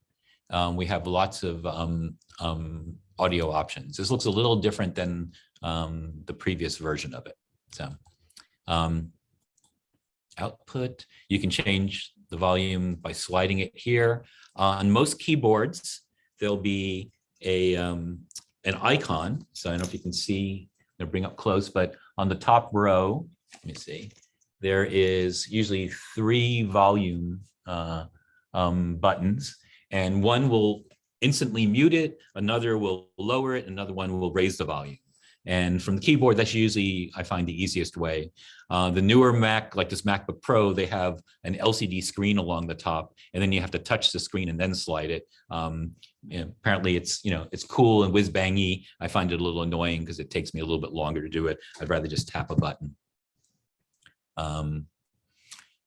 Speaker 1: um, we have lots of um, um, audio options. This looks a little different than um, the previous version of it. So um, output, you can change the volume by sliding it here. on most keyboards, there'll be a um, an icon. So I don't know if you can see, gonna bring up close, but on the top row, let me see, there is usually three volume uh, um, buttons, and one will instantly mute it, another will lower it, another one will raise the volume. And from the keyboard, that's usually, I find the easiest way. Uh, the newer Mac, like this MacBook Pro, they have an LCD screen along the top, and then you have to touch the screen and then slide it. Um, apparently it's, you know, it's cool and whiz bangy. I find it a little annoying because it takes me a little bit longer to do it. I'd rather just tap a button. Um,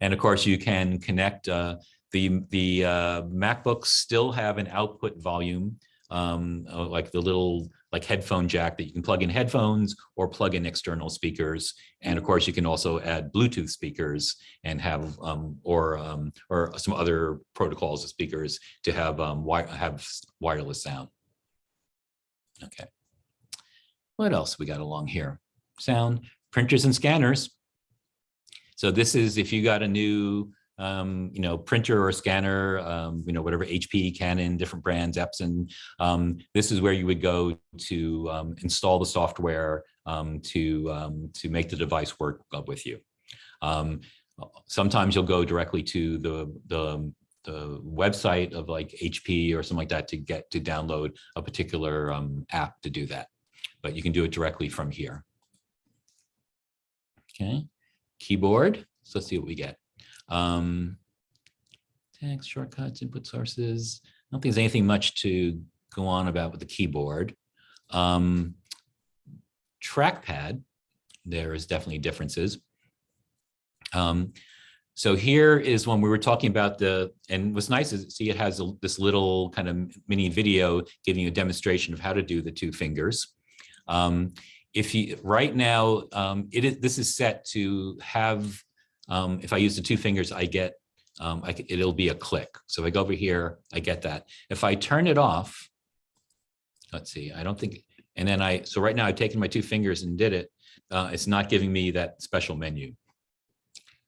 Speaker 1: and of course, you can connect uh, the the uh, MacBooks still have an output volume, um, uh, like the little like headphone jack that you can plug in headphones or plug in external speakers. And of course, you can also add Bluetooth speakers and have um, or um, or some other protocols of speakers to have um, wi have wireless sound. Okay. What else we got along here? Sound, printers and scanners. So this is if you got a new, um, you know, printer or scanner, um, you know, whatever HP, Canon, different brands, Epson. Um, this is where you would go to um, install the software um, to um, to make the device work with you. Sometimes you'll go directly to the the the website of like HP or something like that to get to download a particular app to do that. But you can do it directly from here. Okay, keyboard. So let's see what we get. Um, text shortcuts, input sources. I don't think there's anything much to go on about with the keyboard. Um, trackpad, there is definitely differences. Um, so here is when we were talking about the, and what's nice is see it has a, this little kind of mini video giving you a demonstration of how to do the two fingers. Um, if you, right now, um, it is, this is set to have, um, if I use the two fingers, I get, um, I, it'll be a click. So if I go over here, I get that. If I turn it off, let's see, I don't think, and then I, so right now I've taken my two fingers and did it. Uh, it's not giving me that special menu.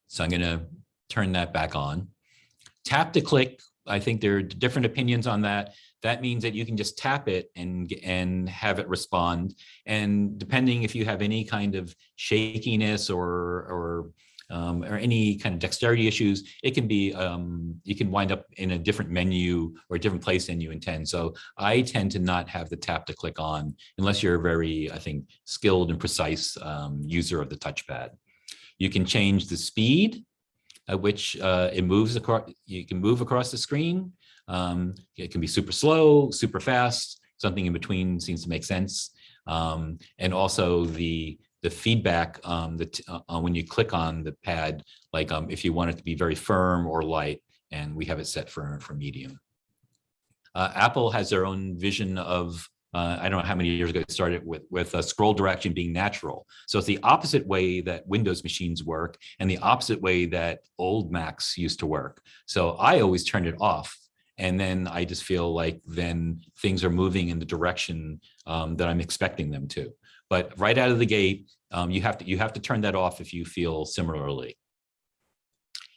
Speaker 1: So I'm going to turn that back on. Tap to click. I think there are different opinions on that. That means that you can just tap it and, and have it respond. And depending if you have any kind of shakiness or, or, um, or any kind of dexterity issues, it can be, um, you can wind up in a different menu or a different place than you intend. So I tend to not have the tap to click on unless you're a very, I think, skilled and precise um, user of the touchpad. You can change the speed at which uh, it moves across. You can move across the screen. Um, it can be super slow, super fast. Something in between seems to make sense. Um, and also the the feedback um, that uh, when you click on the pad, like um, if you want it to be very firm or light, and we have it set for for medium. Uh, Apple has their own vision of uh, I don't know how many years ago it started with, with a scroll direction being natural. So it's the opposite way that Windows machines work and the opposite way that old Macs used to work. So I always turn it off. And then I just feel like then things are moving in the direction um, that I'm expecting them to. But right out of the gate, um, you have to you have to turn that off if you feel similarly.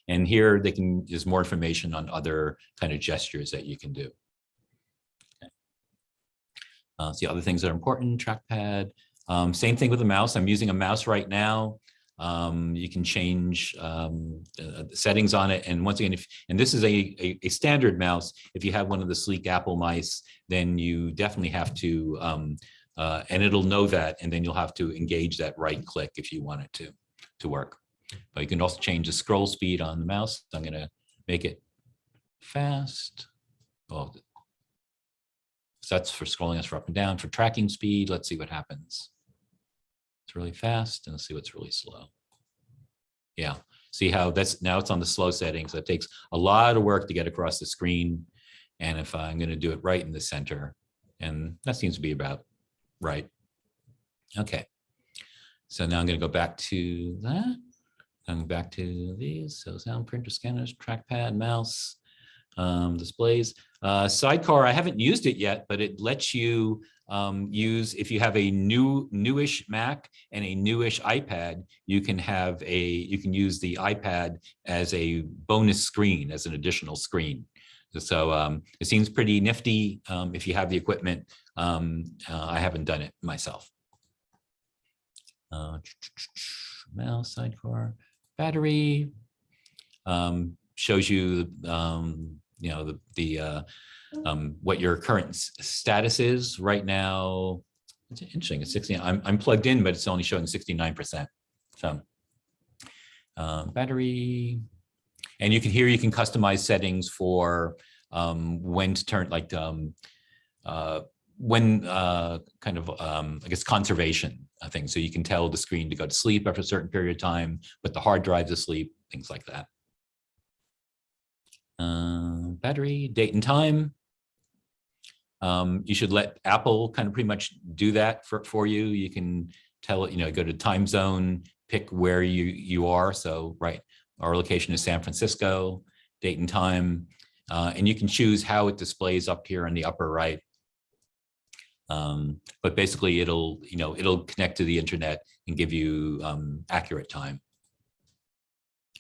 Speaker 1: And here they can there's more information on other kind of gestures that you can do. Uh, see other things that are important, trackpad. Um, same thing with the mouse. I'm using a mouse right now. Um, you can change um, uh, settings on it. And once again, if and this is a, a, a, standard mouse, if you have one of the sleek Apple mice, then you definitely have to, um, uh, and it'll know that, and then you'll have to engage that right click if you want it to, to work. But you can also change the scroll speed on the mouse. I'm going to make it fast. Well, so that's for scrolling us for up and down. For tracking speed, let's see what happens. It's really fast and let's see what's really slow. Yeah, see how that's now it's on the slow settings. So it takes a lot of work to get across the screen. And if I'm going to do it right in the center, and that seems to be about right. Okay. So now I'm going to go back to that. Going back to these. So sound printer scanners, trackpad, mouse um, displays. Uh, Sidecar, I haven't used it yet, but it lets you um, use, if you have a new newish Mac and a newish iPad, you can have a, you can use the iPad as a bonus screen, as an additional screen. So um, it seems pretty nifty um, if you have the equipment. Um, uh, I haven't done it myself. Uh, mouse, sidecar, battery, um, shows you um, you know, the, the uh, um, what your current status is right now. It's interesting. It's 60. I'm, I'm plugged in, but it's only showing 69%. So uh, battery, and you can here you can customize settings for um, when to turn like um, uh, when uh, kind of um, I guess conservation I think so you can tell the screen to go to sleep after a certain period of time, put the hard drive to sleep, things like that. Uh, battery, date and time. Um, you should let Apple kind of pretty much do that for, for you. You can tell it, you know, go to time zone, pick where you, you are. So, right, our location is San Francisco, date and time, uh, and you can choose how it displays up here in the upper right. Um, but basically it'll, you know, it'll connect to the internet and give you um, accurate time.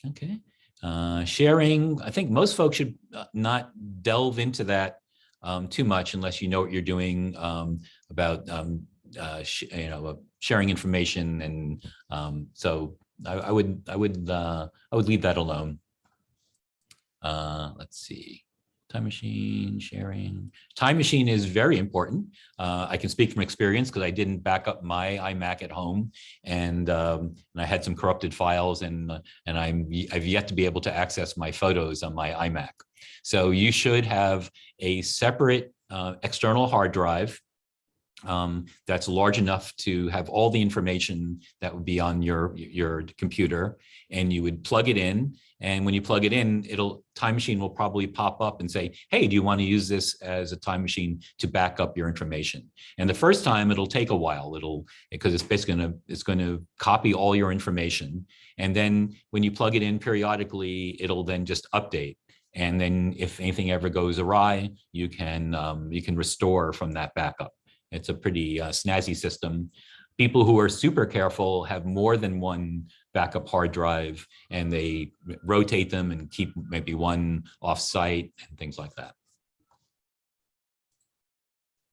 Speaker 1: Okay, uh, sharing, I think most folks should uh, not delve into that um, too much unless you know what you're doing um, about, um, uh, you know, uh, sharing information. And um, so I, I would, I would, uh, I would leave that alone. Uh, let's see, time machine sharing. Time machine is very important. Uh, I can speak from experience because I didn't back up my iMac at home, and um, and I had some corrupted files, and uh, and I'm I've yet to be able to access my photos on my iMac. So you should have a separate uh, external hard drive um, that's large enough to have all the information that would be on your your computer, and you would plug it in. And when you plug it in, it'll time machine will probably pop up and say, "Hey, do you want to use this as a time machine to back up your information?" And the first time it'll take a while. It'll because it's basically going to it's going to copy all your information, and then when you plug it in periodically, it'll then just update. And then if anything ever goes awry, you can um, you can restore from that backup. It's a pretty uh, snazzy system. People who are super careful have more than one backup hard drive and they rotate them and keep maybe one off site and things like that.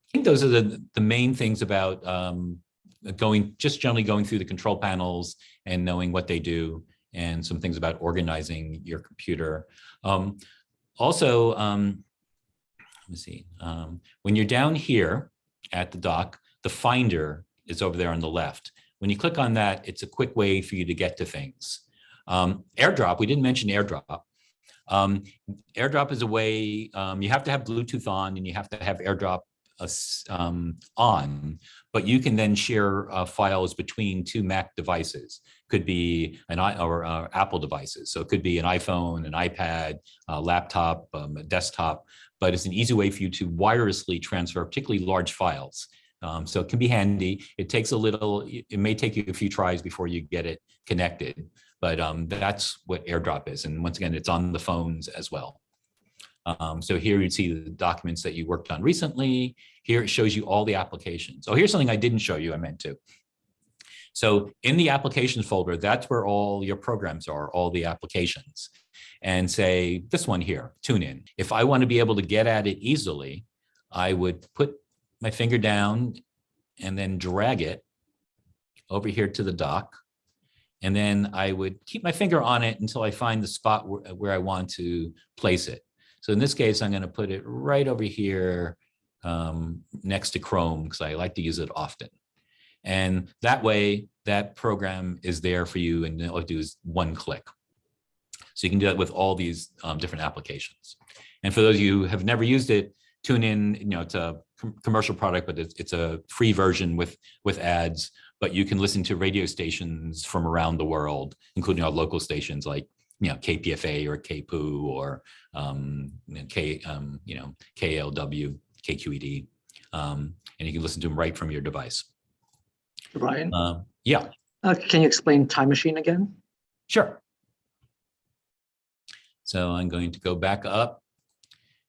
Speaker 1: I think those are the, the main things about um, going, just generally going through the control panels and knowing what they do and some things about organizing your computer. Um, also, um, let me see, um, when you're down here at the dock, the finder is over there on the left. When you click on that, it's a quick way for you to get to things. Um, AirDrop, we didn't mention AirDrop. Um, AirDrop is a way, um, you have to have Bluetooth on and you have to have AirDrop uh, um, on, but you can then share uh, files between two Mac devices. Could be an i or uh, Apple devices. So it could be an iPhone, an iPad, a laptop, um, a desktop, but it's an easy way for you to wirelessly transfer particularly large files. Um, so it can be handy. It takes a little, it may take you a few tries before you get it connected, but um, that's what AirDrop is. And once again, it's on the phones as well. Um, so here you'd see the documents that you worked on recently. Here it shows you all the applications. Oh, here's something I didn't show you, I meant to. So in the applications folder, that's where all your programs are, all the applications. And say this one here, TuneIn. If I want to be able to get at it easily, I would put my finger down and then drag it over here to the dock. And then I would keep my finger on it until I find the spot where, where I want to place it. So in this case, I'm going to put it right over here um, next to Chrome because I like to use it often. And that way, that program is there for you and all you do is one click. So you can do that with all these um, different applications. And for those of you who have never used it, TuneIn, you know, it's a com commercial product, but it's, it's a free version with, with ads, but you can listen to radio stations from around the world, including our local stations like, you know, KPFA or KPOO or um, K, um, you know, KLW, KQED, um, and you can listen to them right from your device.
Speaker 2: Brian,
Speaker 1: Um, yeah,
Speaker 2: uh, can you explain time machine again?
Speaker 1: Sure. So I'm going to go back up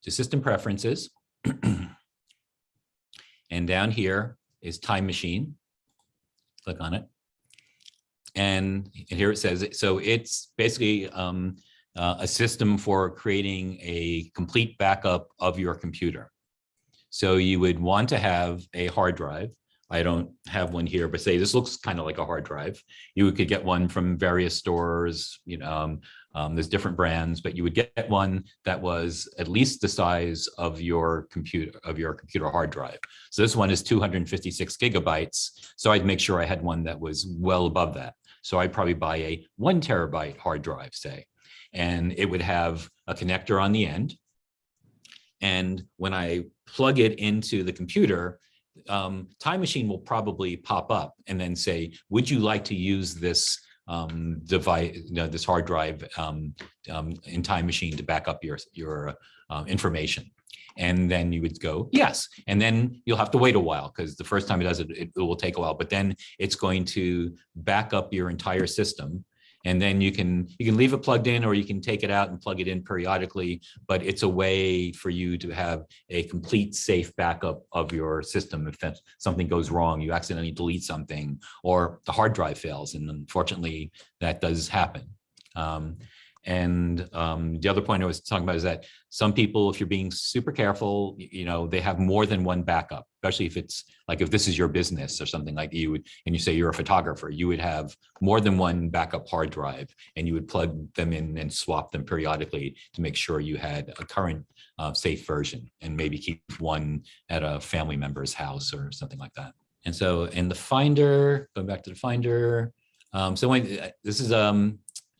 Speaker 1: to system preferences. And down here is time machine. Click on it. And, and here it says, so it's basically um, uh, a system for creating a complete backup of your computer. So you would want to have a hard drive. I don't have one here, but say this looks kind of like a hard drive. You could get one from various stores, you know, um, um, there's different brands, but you would get one that was at least the size of your computer of your computer hard drive. So this one is 256 gigabytes. So I'd make sure I had one that was well above that. So I'd probably buy a one terabyte hard drive, say, and it would have a connector on the end. And when I plug it into the computer, um, Time Machine will probably pop up and then say, would you like to use this um, device, you know, this hard drive um, um, in Time Machine to back up your, your uh, information? And then you would go, yes. And then you'll have to wait a while because the first time it does it, it, it will take a while, but then it's going to back up your entire system. And then you can, you can leave it plugged in or you can take it out and plug it in periodically, but it's a way for you to have a complete safe backup of your system. If something goes wrong, you accidentally delete something or the hard drive fails. And unfortunately, that does happen. Um, and um, the other point I was talking about is that some people, if you're being super careful, you know, they have more than one backup, especially if it's like if this is your business or something like you would, and you say you're a photographer, you would have more than one backup hard drive and you would plug them in and swap them periodically to make sure you had a current uh, safe version and maybe keep one at a family member's house or something like that. And so in the Finder, going back to the Finder, um, so when, uh, this is, um,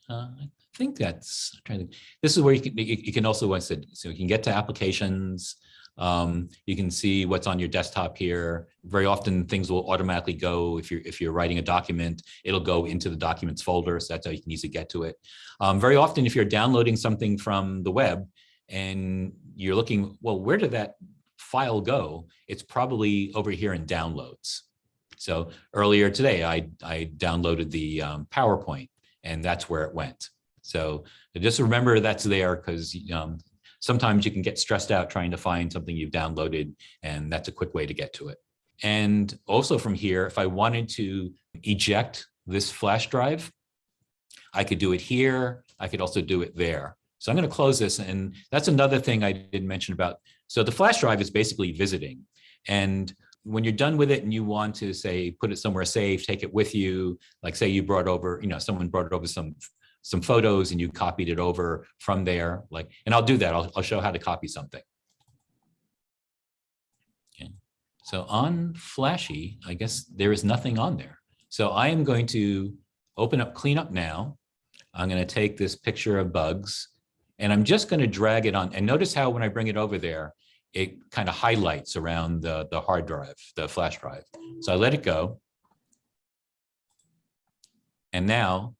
Speaker 1: uh, think that's, trying to, this is where you can, you, can also, once it, so you can get to applications. Um, you can see what's on your desktop here. Very often things will automatically go, if you're, if you're writing a document, it'll go into the documents folder. So that's how you can easily get to it. Um, very often, if you're downloading something from the web and you're looking, well, where did that file go? It's probably over here in downloads. So earlier today, I, I downloaded the um, PowerPoint and that's where it went. So just remember that's there because um, sometimes you can get stressed out trying to find something you've downloaded and that's a quick way to get to it. And also from here, if I wanted to eject this flash drive, I could do it here. I could also do it there. So I'm going to close this. And that's another thing I didn't mention about. So the flash drive is basically visiting. And when you're done with it and you want to say, put it somewhere safe, take it with you, like say you brought over, you know, someone brought over some some photos and you copied it over from there, like, and I'll do that. I'll, I'll show how to copy something. Okay. So on Flashy, I guess there is nothing on there. So I am going to open up cleanup now. I'm going to take this picture of bugs and I'm just going to drag it on. And notice how when I bring it over there, it kind of highlights around the, the hard drive, the flash drive. So I let it go. And now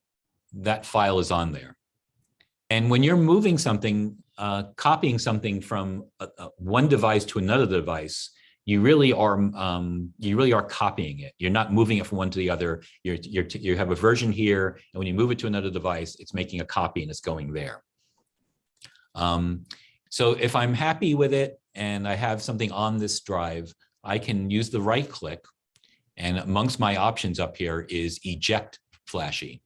Speaker 1: that file is on there. And when you're moving something, uh, copying something from uh, uh, one device to another device, you really are um, you really are copying it. You're not moving it from one to the other. You're, you're you have a version here, and when you move it to another device, it's making a copy and it's going there. Um, so if I'm happy with it and I have something on this drive, I can use the right click, and amongst my options up here is eject Flashy.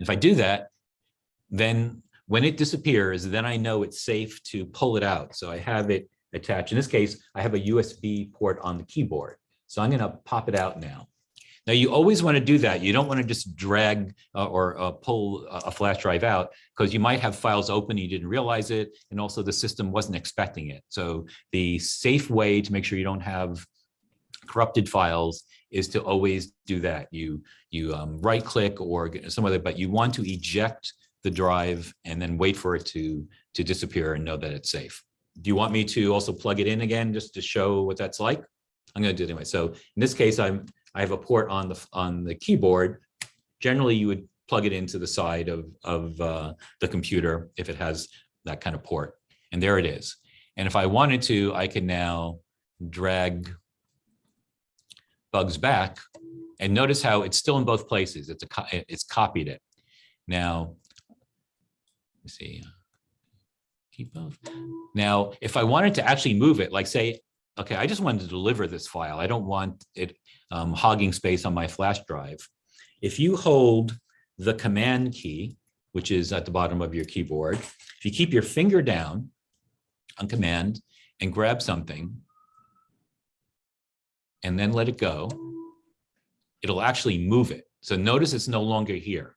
Speaker 1: If I do that, then when it disappears, then I know it's safe to pull it out. So I have it attached. In this case, I have a USB port on the keyboard. So I'm going to pop it out now. Now you always want to do that. You don't want to just drag uh, or uh, pull a flash drive out because you might have files open, you didn't realize it, and also the system wasn't expecting it. So the safe way to make sure you don't have corrupted files is to always do that. You you um, right click or some other, but you want to eject the drive and then wait for it to to disappear and know that it's safe. Do you want me to also plug it in again just to show what that's like? I'm going to do it anyway. So in this case, I'm I have a port on the on the keyboard. Generally, you would plug it into the side of of uh, the computer if it has that kind of port, and there it is. And if I wanted to, I can now drag bugs back and notice how it's still in both places. It's a it's copied it. Now, let's see. Keep both. Now, if I wanted to actually move it, like say, okay, I just wanted to deliver this file. I don't want it um, hogging space on my flash drive. If you hold the command key, which is at the bottom of your keyboard, if you keep your finger down on command and grab something and then let it go, it'll actually move it. So notice it's no longer here.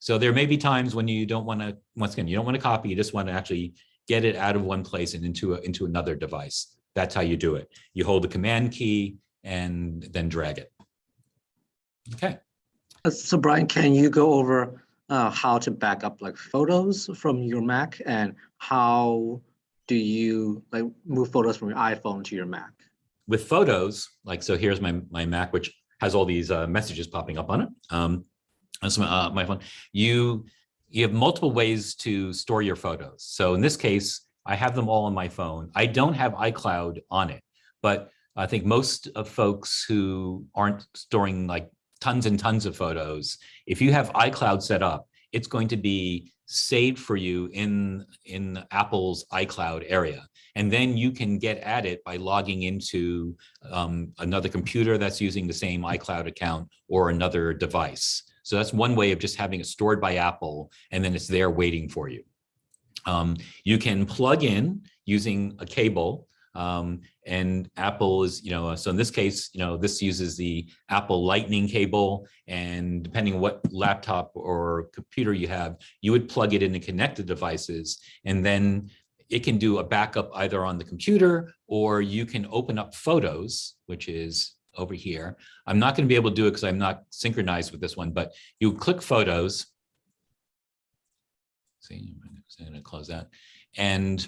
Speaker 1: So there may be times when you don't want to, once again, you don't want to copy, you just want to actually get it out of one place and into, a, into another device. That's how you do it. You hold the command key and then drag it. Okay.
Speaker 2: Uh, So Brian, can you go over uh, how to back up like photos from your Mac and how do you like move photos from your iPhone to your Mac?
Speaker 1: With photos, like, so here's my, my Mac, which has all these uh, messages popping up on it. Um, that's my, uh, my phone. You, you have multiple ways to store your photos. So in this case, I have them all on my phone. I don't have iCloud on it, but I think most of folks who aren't storing like tons and tons of photos. If you have iCloud set up, it's going to be saved for you in, in Apple's iCloud area. And then you can get at it by logging into um, another computer that's using the same iCloud account or another device. So that's one way of just having it stored by Apple and then it's there waiting for you. Um, you can plug in using a cable um, and Apple is, you know, so in this case, you know, this uses the Apple lightning cable and depending on what laptop or computer you have, you would plug it into connected devices and then it can do a backup either on the computer or you can open up photos, which is over here. I'm not going to be able to do it because I'm not synchronized with this one, but you click photos. See, I'm going to close that. And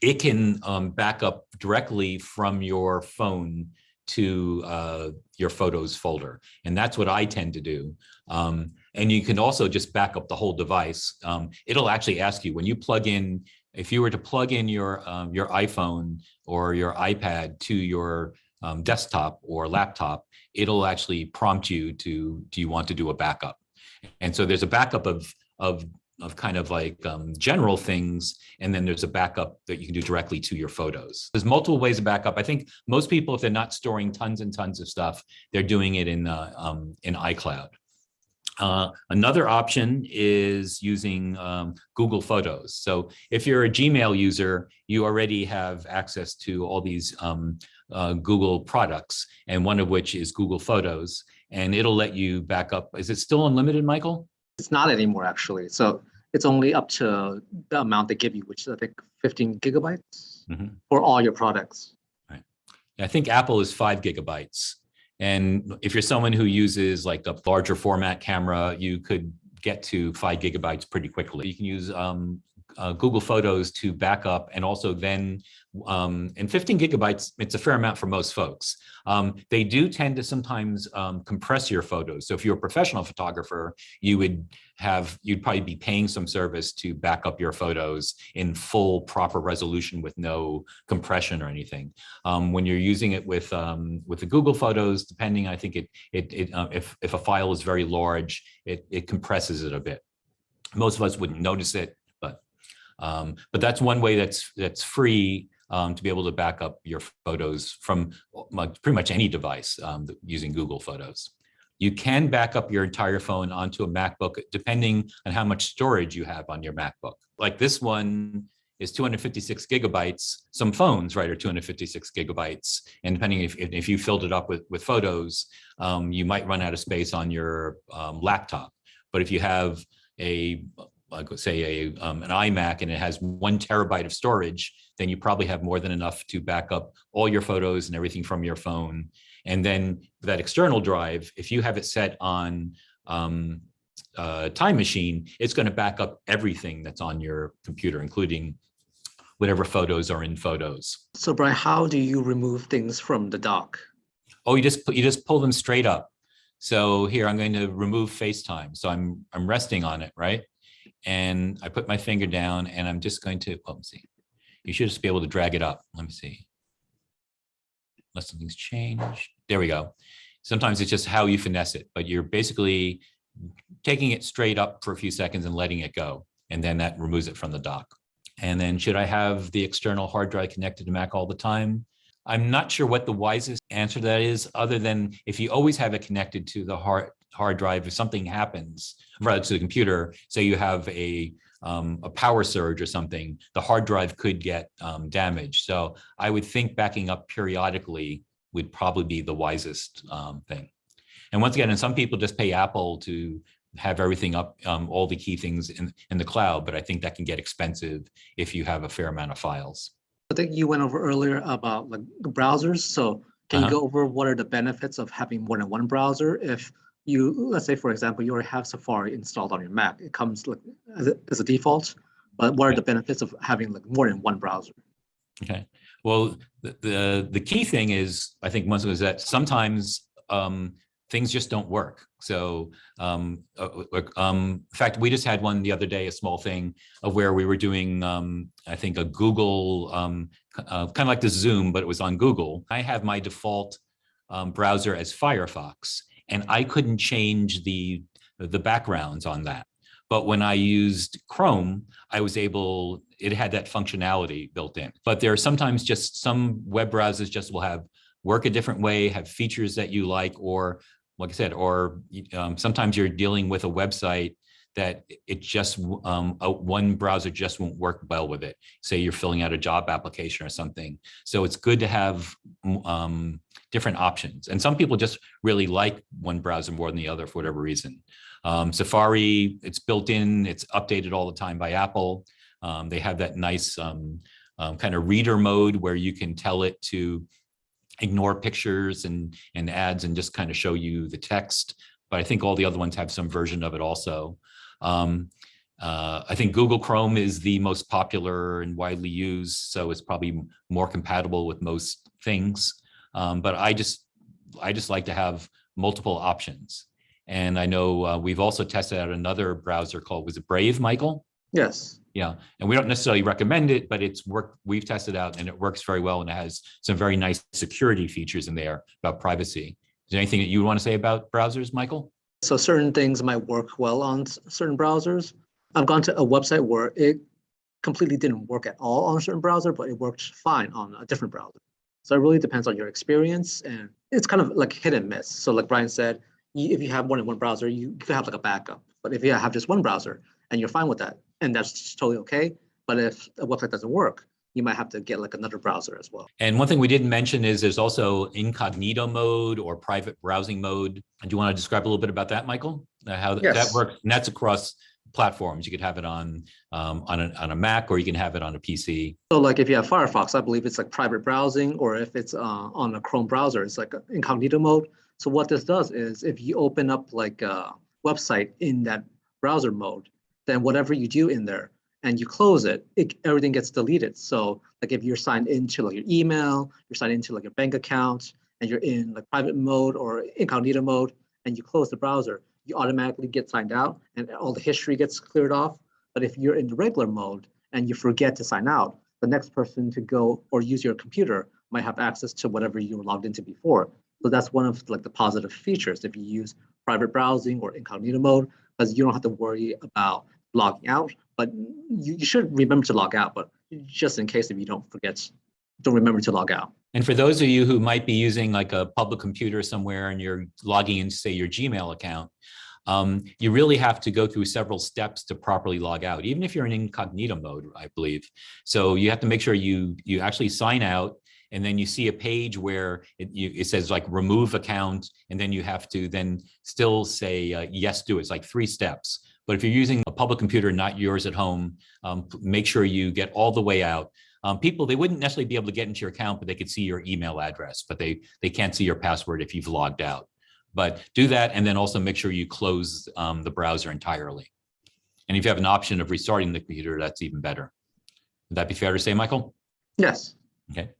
Speaker 1: it can um, back up directly from your phone to uh, your photos folder. And that's what I tend to do. Um, and you can also just back up the whole device. Um, it'll actually ask you when you plug in, if you were to plug in your, um, your iPhone or your iPad to your um, desktop or laptop, it'll actually prompt you to, do you want to do a backup? And so there's a backup of, of of kind of like um, general things, and then there's a backup that you can do directly to your photos. There's multiple ways of backup. I think most people, if they're not storing tons and tons of stuff, they're doing it in uh, um, in iCloud. Uh, another option is using um, Google Photos. So if you're a Gmail user, you already have access to all these um, uh, Google products, and one of which is Google Photos, and it'll let you back up. Is it still unlimited, Michael?
Speaker 2: It's not anymore, actually. So it's only up to the amount they give you, which is I think 15 gigabytes
Speaker 1: Mhm.
Speaker 2: for all your products.
Speaker 1: I think Apple is five gigabytes. And if you're someone who uses like a larger format camera, you could get to five gigabytes pretty quickly. You can use um, uh, Google Photos to back up and also then, um, and 15 gigabytes, it's a fair amount for most folks. Um, they do tend to sometimes um, compress your photos. So if you're a professional photographer, you would have, you'd probably be paying some service to back up your photos in full proper resolution with no compression or anything. Um, when you're using it with um, with the Google Photos, depending, I think it it, it uh, if if a file is very large, it it compresses it a bit. Most of us wouldn't notice it, but um, but that's one way that's that's free um, to be able to back up your photos from pretty much any device um, using Google Photos. You can back up your entire phone onto a MacBook depending on how much storage you have on your MacBook. Like this one is 256 gigabytes. Some phones, right, are 256 gigabytes. And depending if, if you filled it up with, with photos, um, you might run out of space on your um, laptop. But if you have a, like say a, um, an iMac and it has one terabyte of storage, then you probably have more than enough to back up all your photos and everything from your phone. And then that external drive, if you have it set on um, uh, time machine, it's going to back up everything that's on your computer, including whatever photos are in photos.
Speaker 2: So Brian, how do you remove things from the dock?
Speaker 1: Oh, you just you just pull them straight up. So here I'm going to remove FaceTime. So I'm I'm resting on it, right? And I put my finger down and I'm just going to, oh, let me see. You should just be able to drag it up. Let me see. Unless something's changed. There we go. Sometimes it's just how you finesse it, but you're basically taking it straight up for a few seconds and letting it go. And then that removes it from the dock. And then should I have the external hard drive connected to Mac all the time? I'm not sure what the wisest answer to that is, other than if you always have it connected to the hard hard drive, if something happens, rather to the computer, say you have a um, a power surge or something, the hard drive could get um, damaged. So I would think backing up periodically would probably be the wisest um, thing. And once again, and some people just pay Apple to have everything up, um, all the key things in, in the cloud, but I think that can get expensive if you have a fair amount of files.
Speaker 2: I think you went over earlier about like browsers. So can
Speaker 1: Uh-huh.
Speaker 2: you go over what are the benefits of having more than one browser? If you, let's say, for example, you already have Safari installed on your Mac, it comes like as a, as a default, but what are the benefits of having like more than one browser?
Speaker 1: Okay, well, the, the, the key thing is, I think once is that sometimes um, things just don't work. So um, uh, uh, um, in fact, we just had one the other day, a small thing of where we were doing, um, I think a Google, um, uh, kind of like the Zoom, but it was on Google. I have my default um, browser as Firefox. And I couldn't change the, the backgrounds on that. But when I used Chrome, I was able, it had that functionality built in. But there are sometimes just some web browsers just will have work a different way, have features that you like, or like I said, or um, sometimes you're dealing with a website that it just um, a, one browser just won't work well with it. Say you're filling out a job application or something. So it's good to have um, different options. And some people just really like one browser more than the other for whatever reason. Um, Safari, it's built in, it's updated all the time by Apple. Um, they have that nice um, um, kind of reader mode where you can tell it to ignore pictures and, and ads and just kind of show you the text. But I think all the other ones have some version of it also. Um, uh, I think Google Chrome is the most popular and widely used, so it's probably more compatible with most things. Um, but I just, I just like to have multiple options. And I know uh, we've also tested out another browser called, was it Brave, Michael?
Speaker 2: Yes.
Speaker 1: Yeah, and we don't necessarily recommend it, but it's worked, we've tested out and it works very well and it has some very nice security features in there about privacy. Is there anything that you want to say about browsers, Michael?
Speaker 2: So certain things might work well on certain browsers. I've gone to a website where it completely didn't work at all on a certain browser, but it worked fine on a different browser. So it really depends on your experience and it's kind of like hit and miss. So like Brian said, if you have more than one browser, you could have like a backup. But if you have just one browser and you're fine with that, and that's totally okay. But if a website doesn't work, you might have to get like another browser as well.
Speaker 1: And one thing we didn't mention is there's also incognito mode or private browsing mode. Do you want to describe a little bit about that, Michael? Uh, How that works, and that's across platforms. You could have it on, um, on a, on a Mac or you can have it on a PC.
Speaker 2: So like if you have Firefox, I believe it's like private browsing, or if it's uh, on a Chrome browser, it's like incognito mode. So what this does is if you open up like a website in that browser mode, then whatever you do in there and you close it, it everything gets deleted. So like if you're signed into like your email, you're signed into like your bank account, and you're in like private mode or incognito mode, and you close the browser, you automatically get signed out and all the history gets cleared off. But if you're in the regular mode and you forget to sign out, the next person to go or use your computer might have access to whatever you were logged into before. So that's one of like the positive features if you use private browsing or incognito mode, because you don't have to worry about logging out. But you, you should remember to log out, but just in case if you don't forget, don't remember to log out.
Speaker 1: And for those of you who might be using like a public computer somewhere and you're logging into say your Gmail account, um, you really have to go through several steps to properly log out, even if you're in incognito mode, I believe. So you have to make sure you you actually sign out and then you see a page where it, you, it says like remove account and then you have to then still say uh, yes do it. It's like three steps. But if you're using a public computer, not yours at home, um, make sure you get all the way out. Um, people, they wouldn't necessarily be able to get into your account, but they could see your email address, but they, they can't see your password if you've logged out. But do that and then also make sure you close um, the browser entirely. And if you have an option of restarting the computer, that's even better. Would that be fair to say, Michael?
Speaker 2: Yes.
Speaker 1: Okay.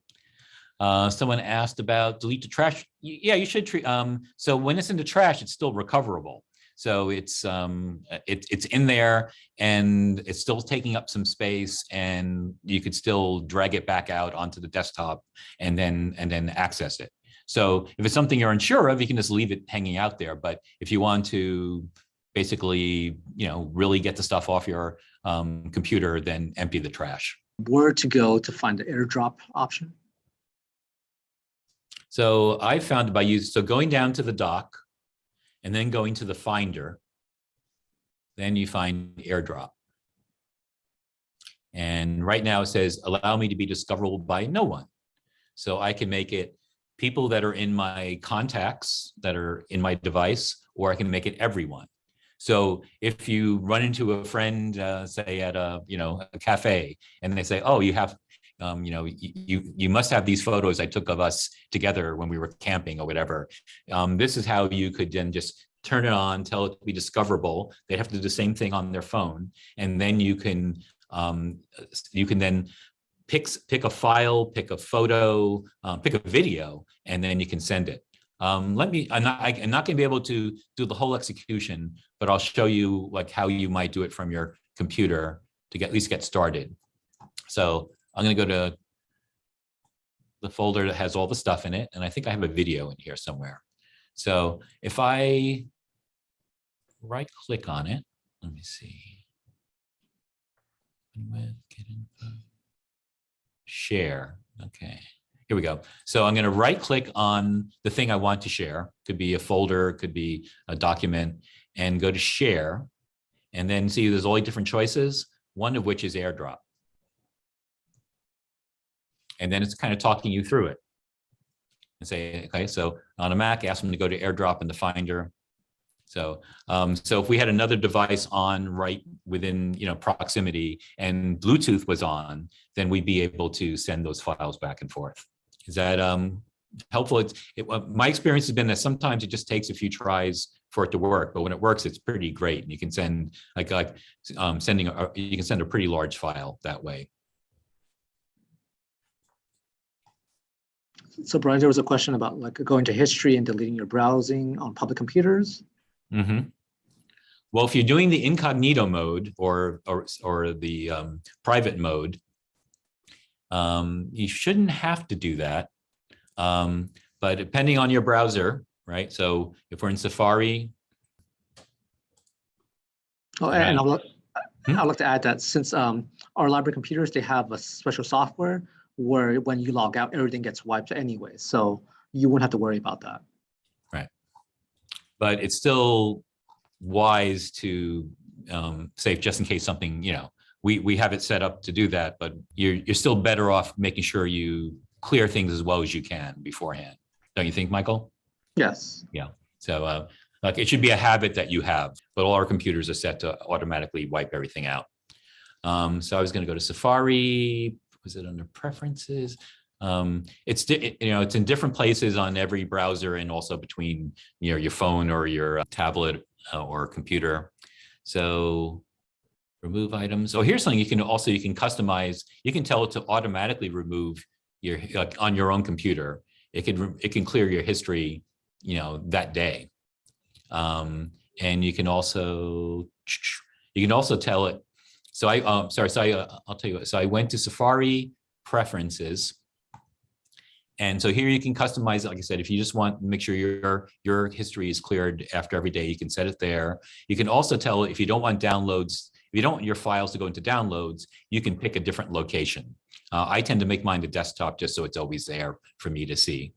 Speaker 1: Uh, someone asked about delete the trash. Yeah, you should treat, um, so when it's in the trash, it's still recoverable. So it's, um, it, it's in there and it's still taking up some space and you could still drag it back out onto the desktop and then, and then access it. So if it's something you're unsure of, you can just leave it hanging out there. But if you want to basically, you know, really get the stuff off your, um, computer, then empty the trash.
Speaker 2: Where to go to find the airdrop option?
Speaker 1: So I found by using, so going down to the dock and then going to the finder, then you find airdrop. And right now it says, allow me to be discoverable by no one. So I can make it people that are in my contacts that are in my device, or I can make it everyone. So if you run into a friend, uh, say at a, you know, a cafe, and they say, oh, you have, um, you know, you, you must have these photos I took of us together when we were camping or whatever. Um, this is how you could then just turn it on, tell it to be discoverable. They have to do the same thing on their phone. And then you can, um, you can then pick, pick a file, pick a photo, uh, pick a video, and then you can send it. Um, let me, I'm not, I'm not gonna be able to do the whole execution, but I'll show you like how you might do it from your computer to get, at least get started. So I'm gonna go to the folder that has all the stuff in it, and I think I have a video in here somewhere. So if I right click on it, let me see. Share, okay. Here we go. So I'm going to right click on the thing I want to share. Could be a folder, could be a document and go to share. And then see there's all different choices, one of which is AirDrop. And then it's kind of talking you through it. And say, okay, so on a Mac, ask them to go to AirDrop in the Finder. So, um, so if we had another device on right within, you know, proximity and Bluetooth was on, then we'd be able to send those files back and forth. Is that um, helpful? It's, it, my experience has been that sometimes it just takes a few tries for it to work, but when it works, it's pretty great. And you can send like like um, sending a, you can send a pretty large file that way.
Speaker 2: So Brian, there was a question about like going to history and deleting your browsing on public computers.
Speaker 1: Mhm. Well, if you're doing the incognito mode or or or the um, private mode, um, you shouldn't have to do that. Um, but depending on your browser, right? So if we're in Safari,
Speaker 2: Oh, and I'd look,
Speaker 1: Hmm?
Speaker 2: I'd like to add that since um, our library computers, they have a special software where when you log out, everything gets wiped anyway. So you won't have to worry about that. Right.
Speaker 1: But it's still wise to um, say just in case something, you know, we we have it set up to do that, but you're you're still better off making sure you clear things as well as you can beforehand. Don't you think, Michael?
Speaker 2: Yes. Yeah.
Speaker 1: So uh, like it should be a habit that you have, but all our computers are set to automatically wipe everything out. Um, so I was going to go to Safari. Was it under preferences? Um, it's you know it's in different places on every browser and also between you know your phone or your uh, tablet uh, or computer. So remove items. Oh, here's something you can also you can customize. You can tell it to automatically remove your on your own computer. It can it can clear your history you know that day um, and you can also you can also tell it so i um sorry so I, uh, i'll tell you what so i went to safari preferences. And so here you can customize like i said if you just want to make sure your your history is cleared after every day you can set it there. You can also tell if you don't want downloads if you don't want your files to go into downloads you can pick a different location. Uh, i tend to make mine the desktop just so it's always there for me to see.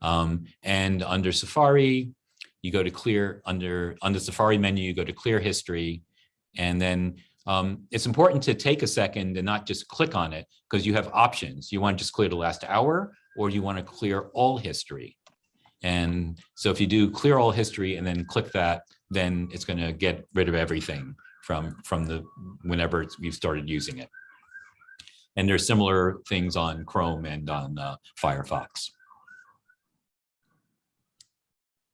Speaker 1: Um, and under Safari, you go to clear under under Safari menu, you go to clear history. And then um, it's important to take a second and not just click on it because you have options. You want to just clear the last hour or you want to clear all history. And so if you do clear all history and then click that, then it's going to get rid of everything from from the whenever you've started using it. And there's similar things on Chrome and on uh, Firefox.